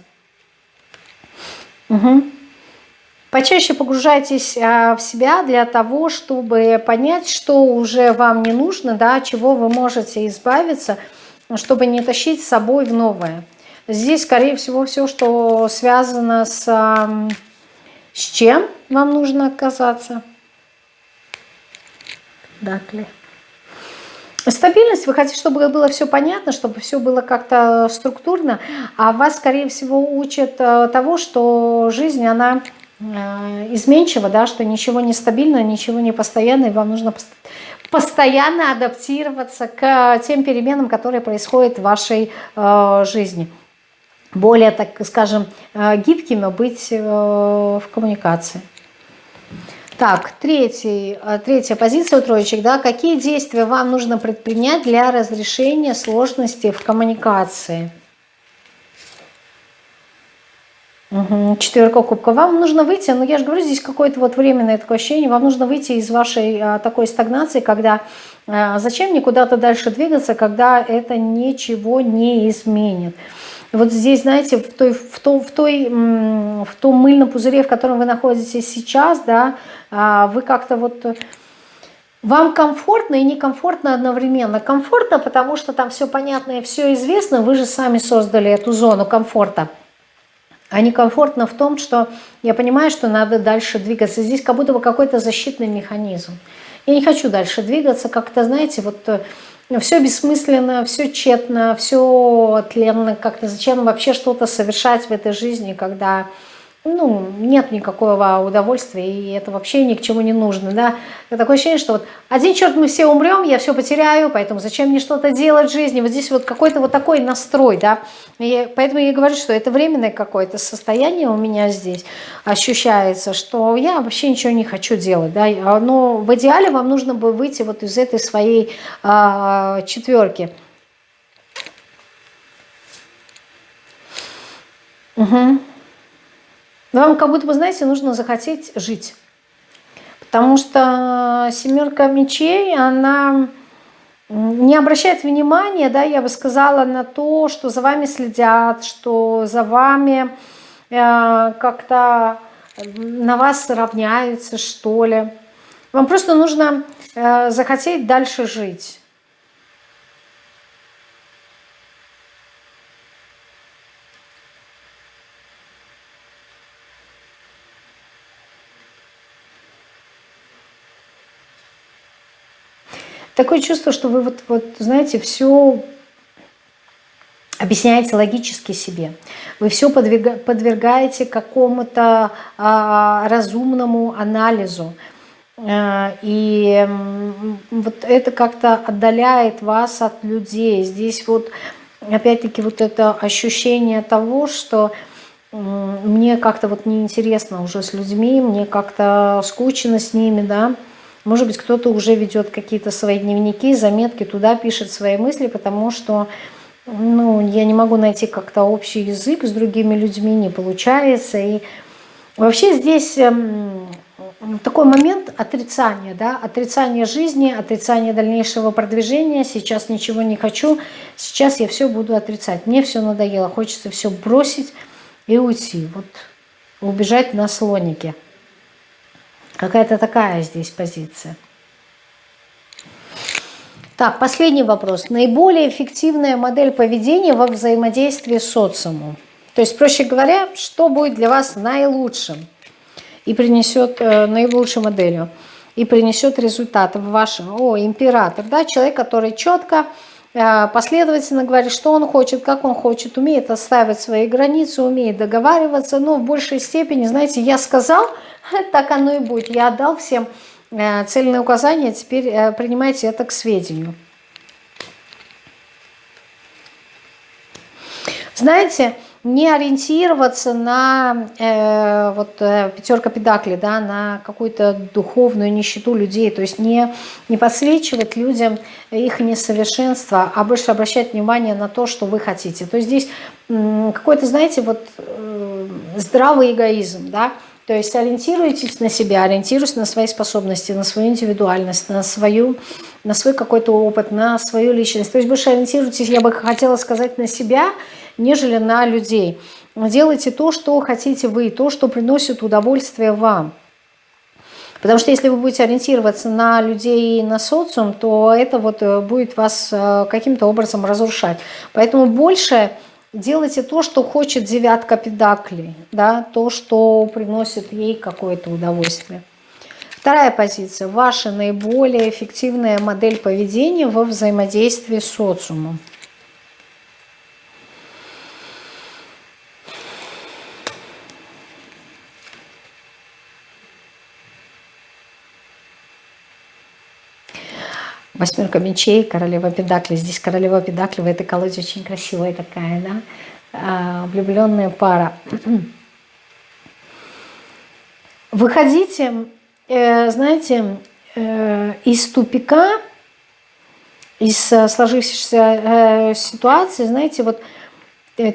Угу. Почаще погружайтесь а, в себя для того, чтобы понять, что уже вам не нужно, да, чего вы можете избавиться, чтобы не тащить с собой в новое. Здесь, скорее всего, все, что связано с, с чем вам нужно отказаться. Дакли. Стабильность, вы хотите, чтобы было все понятно, чтобы все было как-то структурно, а вас, скорее всего, учат э, того, что жизнь, она э, изменчива, да, что ничего не стабильно, ничего не постоянно, и вам нужно постоянно адаптироваться к тем переменам, которые происходят в вашей э, жизни более, так скажем, э, гибкими быть в коммуникации. Так, третий, третья позиция у троечек. Да, какие действия вам нужно предпринять для разрешения сложностей в коммуникации? Четверка кубка. Вам нужно выйти, ну я же говорю, здесь какое-то вот временное такое ощущение, вам нужно выйти из вашей а, такой стагнации, когда а, зачем мне куда-то дальше двигаться, когда это ничего не изменит. Вот здесь, знаете, в, той, в, том, в, той, в том мыльном пузыре, в котором вы находитесь сейчас, да, а, вы как-то вот... Вам комфортно и некомфортно одновременно. Комфортно, потому что там все понятно и все известно, вы же сами создали эту зону комфорта. А некомфортно в том, что я понимаю, что надо дальше двигаться. Здесь как будто бы какой-то защитный механизм. Я не хочу дальше двигаться, как-то, знаете, вот э, все бессмысленно, все тщетно, все тленно, как-то зачем вообще что-то совершать в этой жизни, когда ну, нет никакого удовольствия, и это вообще ни к чему не нужно, да. Такое ощущение, что вот один черт мы все умрем, я все потеряю, поэтому зачем мне что-то делать в жизни? Вот здесь вот какой-то вот такой настрой, да. И поэтому я говорю, что это временное какое-то состояние у меня здесь ощущается, что я вообще ничего не хочу делать, да. Но в идеале вам нужно бы выйти вот из этой своей а, четверки. Угу. Вам как будто бы, знаете, нужно захотеть жить. Потому что семерка мечей, она не обращает внимания, да, я бы сказала, на то, что за вами следят, что за вами э, как-то на вас равняются, что ли. Вам просто нужно э, захотеть дальше жить. Такое чувство, что вы вот, вот знаете, все объясняете логически себе. Вы все подвергаете какому-то а, разумному анализу. А, и вот это как-то отдаляет вас от людей. Здесь вот опять-таки вот это ощущение того, что мне как-то вот неинтересно уже с людьми, мне как-то скучно с ними, да, может быть, кто-то уже ведет какие-то свои дневники, заметки, туда пишет свои мысли, потому что ну, я не могу найти как-то общий язык с другими людьми, не получается. И вообще здесь эм, такой момент отрицания, да, отрицания жизни, отрицания дальнейшего продвижения. Сейчас ничего не хочу, сейчас я все буду отрицать. Мне все надоело, хочется все бросить и уйти. Вот убежать на слонике. Какая-то такая здесь позиция. Так, последний вопрос. Наиболее эффективная модель поведения во взаимодействии с социумом. То есть, проще говоря, что будет для вас наилучшим и принесет э, наилучшей моделью, и принесет результат в вашем, о, император, да, человек, который четко, последовательно говорит, что он хочет, как он хочет, умеет оставить свои границы, умеет договариваться, но в большей степени, знаете, я сказал – так оно и будет. Я отдал всем э, цельные указания, теперь э, принимайте это к сведению. Знаете, не ориентироваться на э, вот э, пятерка педакли, да, на какую-то духовную нищету людей, то есть не, не подсвечивать людям их несовершенство, а больше обращать внимание на то, что вы хотите. То есть здесь э, какой-то, знаете, вот э, здравый эгоизм, да, то есть ориентируйтесь на себя, ориентируйтесь на свои способности, на свою индивидуальность, на, свою, на свой какой-то опыт, на свою личность. То есть больше ориентируйтесь, я бы хотела сказать, на себя, нежели на людей. Делайте то, что хотите вы, то, что приносит удовольствие вам. Потому что если вы будете ориентироваться на людей и на социум, то это вот э, будет вас э, каким-то образом разрушать. Поэтому больше делайте то, что хочет девятка педаклей, да, то, что приносит ей какое-то удовольствие. Вторая позиция. Ваша наиболее эффективная модель поведения во взаимодействии с социумом. Восьмерка мечей, королева педакли. Здесь королева педакли в этой колоде очень красивая такая, да? А, влюбленная пара. Выходите, э, знаете, э, из тупика, из сложившейся э, ситуации, знаете, вот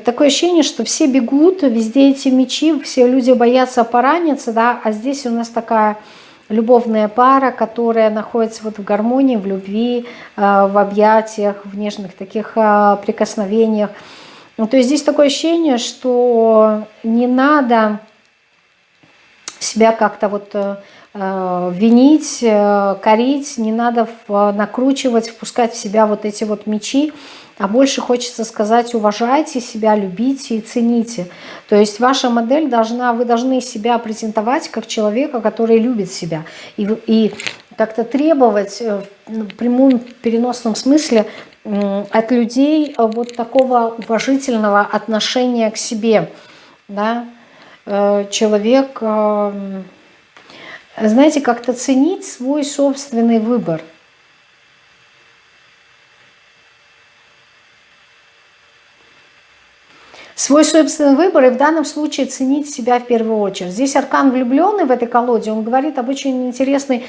такое ощущение, что все бегут, везде эти мечи, все люди боятся пораниться, да, а здесь у нас такая любовная пара, которая находится вот в гармонии, в любви, э, в объятиях, в нежных таких э, прикосновениях. Ну, то есть здесь такое ощущение, что не надо себя как-то вот э, винить, э, корить, не надо накручивать, впускать в себя вот эти вот мечи, а больше хочется сказать, уважайте себя, любите и цените. То есть ваша модель должна, вы должны себя презентовать как человека, который любит себя. И, и как-то требовать э, в прямом переносном смысле от людей вот такого уважительного отношения к себе. Да? Э, человек, э, знаете, как-то ценить свой собственный выбор – свой собственный выбор и в данном случае ценить себя в первую очередь. Здесь аркан влюбленный в этой колоде, он говорит об очень интересной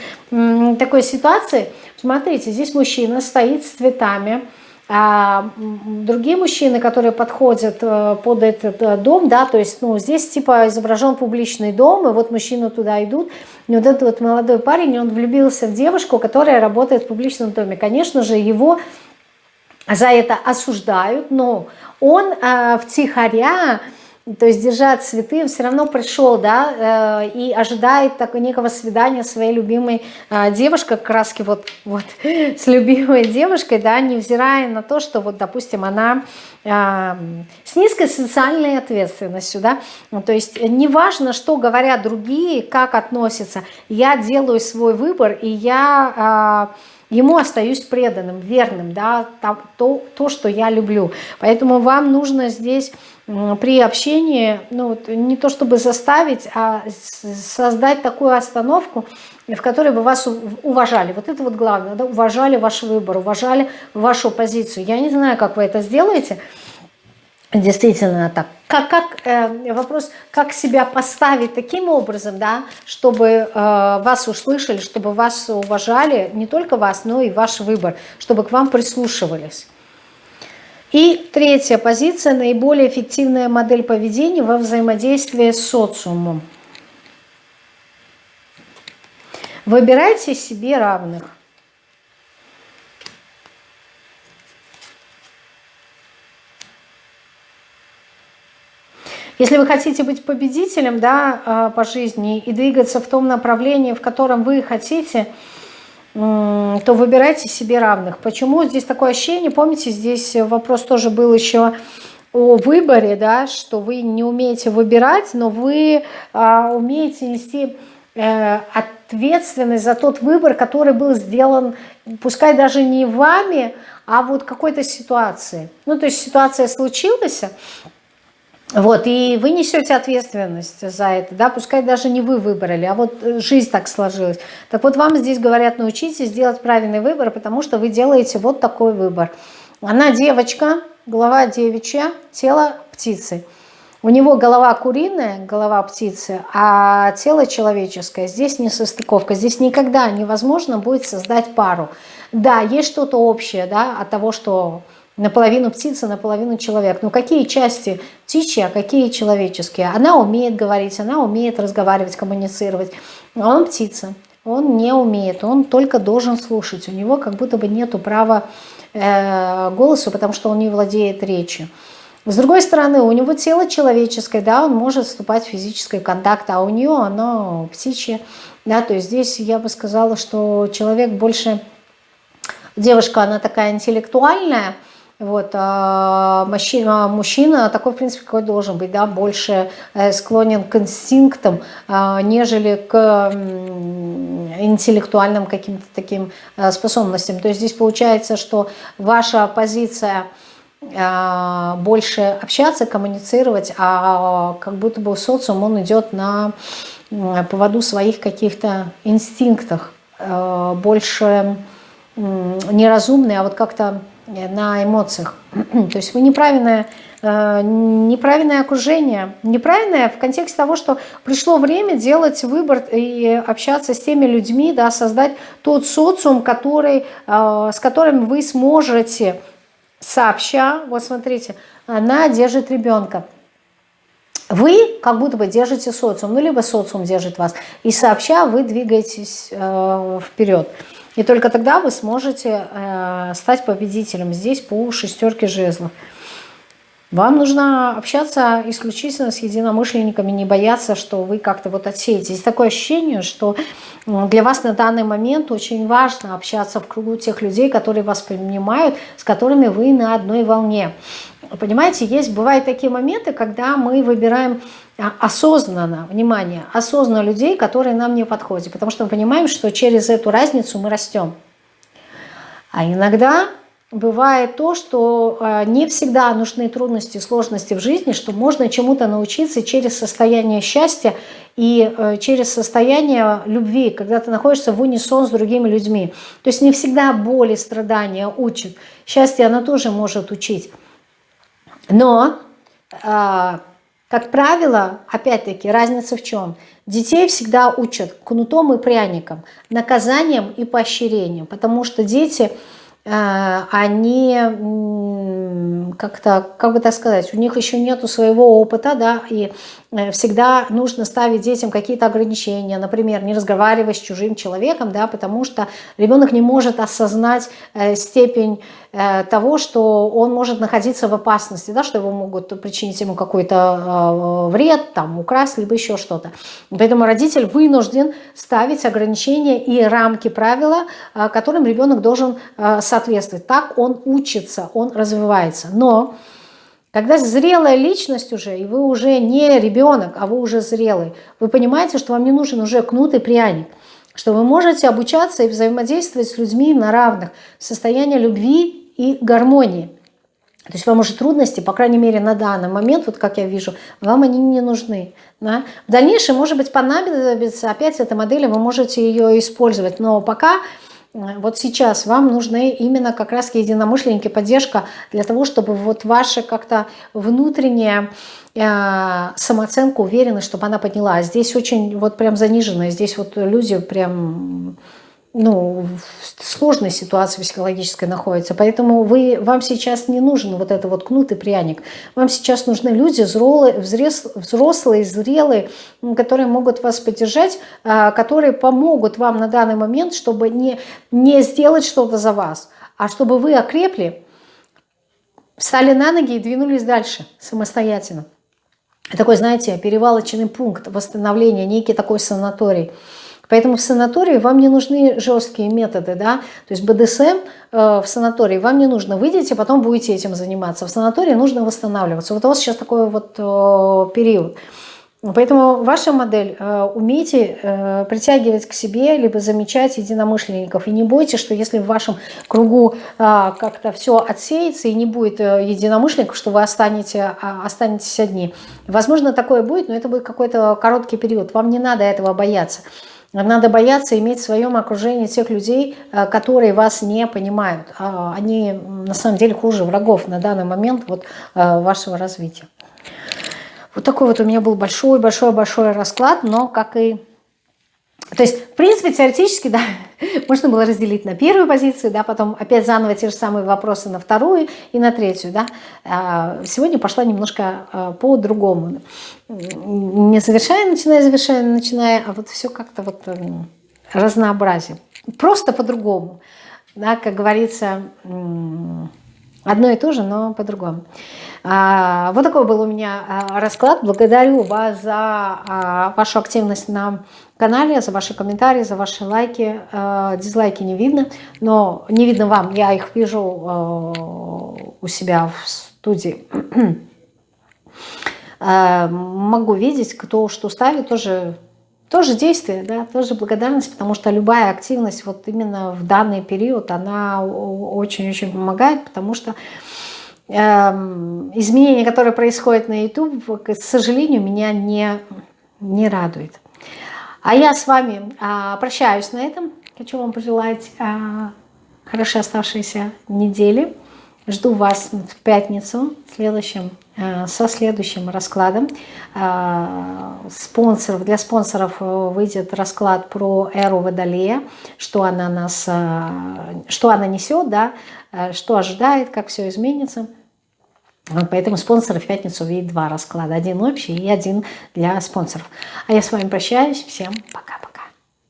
такой ситуации. Смотрите, здесь мужчина стоит с цветами, а другие мужчины, которые подходят э, под этот э, дом, да, то есть, ну, здесь типа изображен публичный дом, и вот мужчины туда идут, и вот этот вот молодой парень, он влюбился в девушку, которая работает в публичном доме. Конечно же, его за это осуждают, но он э, втихаря, то есть держа цветы, он все равно пришел, да, э, и ожидает такого некого свидания своей любимой э, девушкой, краски вот, вот с любимой девушкой, да, невзирая на то, что вот, допустим, она э, с низкой социальной ответственностью, да, ну, то есть неважно, что говорят другие, как относятся, я делаю свой выбор, и я... Ему остаюсь преданным, верным, да, то, то, что я люблю. Поэтому вам нужно здесь при общении, ну, вот, не то чтобы заставить, а создать такую остановку, в которой бы вас уважали. Вот это вот главное, да, уважали ваш выбор, уважали вашу позицию. Я не знаю, как вы это сделаете, действительно так. Как, как э, вопрос, как себя поставить таким образом, да, чтобы э, вас услышали, чтобы вас уважали, не только вас, но и ваш выбор, чтобы к вам прислушивались. И третья позиция, наиболее эффективная модель поведения во взаимодействии с социумом. Выбирайте себе равных. Если вы хотите быть победителем да, а, по жизни и двигаться в том направлении, в котором вы хотите, то выбирайте себе равных. Почему здесь такое ощущение? Помните, здесь вопрос тоже был еще о выборе, да, что вы не умеете выбирать, но вы а, умеете нести э, ответственность за тот выбор, который был сделан, пускай даже не вами, а вот какой-то ситуации. Ну, то есть ситуация случилась, вот, и вы несете ответственность за это, да, пускай даже не вы выбрали, а вот э, жизнь так сложилась. Так вот, вам здесь говорят, научитесь делать правильный выбор, потому что вы делаете вот такой выбор. Она девочка, голова девичья, тело птицы. У него голова куриная, голова птицы, а тело человеческое. Здесь не состыковка, здесь никогда невозможно будет создать пару. Да, есть что-то общее, да, от того, что наполовину птица, наполовину человек. Но какие части птичьи, а какие человеческие? Она умеет говорить, она умеет разговаривать, коммуницировать. Он птица, он не умеет, он только должен слушать. У него как будто бы нету права э, голосу, потому что он не владеет речью. С другой стороны, у него тело человеческое, да, он может вступать в физический контакт, а у нее оно птичье. Да, то есть здесь я бы сказала, что человек больше, девушка, она такая интеллектуальная, вот, а мужчина, мужчина такой, в принципе, какой должен быть, да, больше э, склонен к инстинктам, а, нежели к интеллектуальным каким-то таким э, способностям. То есть здесь получается, что ваша позиция а, больше общаться, коммуницировать, а как будто бы социум, он идет на поводу своих каких-то инстинктах, э, больше неразумный, а вот как-то на эмоциях. То есть вы неправильное, э, неправильное окружение. Неправильное в контексте того, что пришло время делать выбор и общаться с теми людьми, да, создать тот социум, который, э, с которым вы сможете сообща, вот смотрите, она держит ребенка. Вы как будто бы держите социум, ну либо социум держит вас, и сообща вы двигаетесь э, вперед. И только тогда вы сможете э, стать победителем здесь по шестерке жезлов. Вам нужно общаться исключительно с единомышленниками, не бояться, что вы как-то вот отсеете. Здесь такое ощущение, что для вас на данный момент очень важно общаться в кругу тех людей, которые вас понимают, с которыми вы на одной волне. Понимаете, есть, бывают такие моменты, когда мы выбираем а, осознанно, внимание, осознанно людей, которые нам не подходят, потому что мы понимаем, что через эту разницу мы растем. А иногда бывает то, что а, не всегда нужны трудности, сложности в жизни, что можно чему-то научиться через состояние счастья и э, через состояние любви, когда ты находишься в унисон с другими людьми. То есть не всегда боли, страдания учат. Счастье она тоже может учить. Но, а, как правило, опять-таки, разница в чем? Детей всегда учат кнутом и пряником, наказанием и поощрением, потому что дети Э, они как-то, как бы так сказать, у них еще нету своего опыта, да, и э, всегда нужно ставить детям какие-то ограничения, например, не разговаривать с чужим человеком, да, потому что ребенок не может осознать э, степень того, что он может находиться в опасности, да, что его могут причинить ему какой-то вред, там, украсть, либо еще что-то. Поэтому родитель вынужден ставить ограничения и рамки правила, которым ребенок должен соответствовать. Так он учится, он развивается. Но когда зрелая личность уже, и вы уже не ребенок, а вы уже зрелый, вы понимаете, что вам не нужен уже кнут и пряник, что вы можете обучаться и взаимодействовать с людьми на равных, в состоянии любви и гармонии. То есть вам уже трудности, по крайней мере, на данный момент, вот как я вижу, вам они не нужны. Да? В дальнейшем, может быть, понадобится опять эта модель, вы можете ее использовать. Но пока вот сейчас вам нужны именно как раз единомышленники, поддержка для того, чтобы вот ваша как-то внутренняя э, самооценка, уверенность, чтобы она поднялась. Здесь очень вот прям заниженная, здесь вот люди прям ну, в сложной ситуации психологической находится. Поэтому вы, вам сейчас не нужен вот это вот кнут и пряник. Вам сейчас нужны люди взрослые, взрослые зрелые, которые могут вас поддержать, а, которые помогут вам на данный момент, чтобы не, не сделать что-то за вас, а чтобы вы окрепли, встали на ноги и двинулись дальше самостоятельно. Такой, знаете, перевалочный пункт восстановления, некий такой санаторий – Поэтому в санатории вам не нужны жесткие методы, да, то есть БДСМ э, в санатории вам не нужно, выйдете, потом будете этим заниматься. В санатории нужно восстанавливаться. Вот у вас сейчас такой вот э, период. Поэтому ваша модель, э, умейте притягивать к себе, либо замечать единомышленников. И не бойтесь, что если в вашем кругу как-то все отсеется и не будет единомышленников, что вы останете, э, останетесь одни. Возможно, такое будет, но это будет какой-то короткий период. Вам не надо этого бояться. Надо бояться иметь в своем окружении тех людей, э, которые вас не понимают. А они на самом деле хуже врагов на данный момент вот э, вашего развития. Вот такой вот у меня был большой-большой-большой расклад, но как и то есть, в принципе, теоретически, да, можно было разделить на первую позицию, да, потом опять заново те же самые вопросы на вторую и на третью, да. А, сегодня пошла немножко а, по-другому. Не завершая, начиная, завершая, начиная, а вот все как-то вот разнообразие. Просто по-другому, да, как говорится, одно и то же, но по-другому. А, вот такой был у меня расклад. Благодарю вас за вашу активность на канале, за ваши комментарии, за ваши лайки. Э, дизлайки не видно, но не видно вам, я их вижу э, у себя в студии. Э, могу видеть, кто что ставит, тоже, тоже действие, да, тоже благодарность, потому что любая активность вот именно в данный период, она очень-очень помогает, потому что эм, изменения, которые происходят на YouTube, к сожалению, меня не, не радует. А я с вами а, прощаюсь на этом. Хочу вам пожелать а, хорошей оставшейся недели. Жду вас в пятницу следующим, а, со следующим раскладом. Спонсоров, для спонсоров выйдет расклад про эру Водолея, что она, нас, что она несет, да, что ожидает, как все изменится. Поэтому спонсоры в пятницу увидят два расклада. Один общий и один для спонсоров. А я с вами прощаюсь. Всем пока-пока.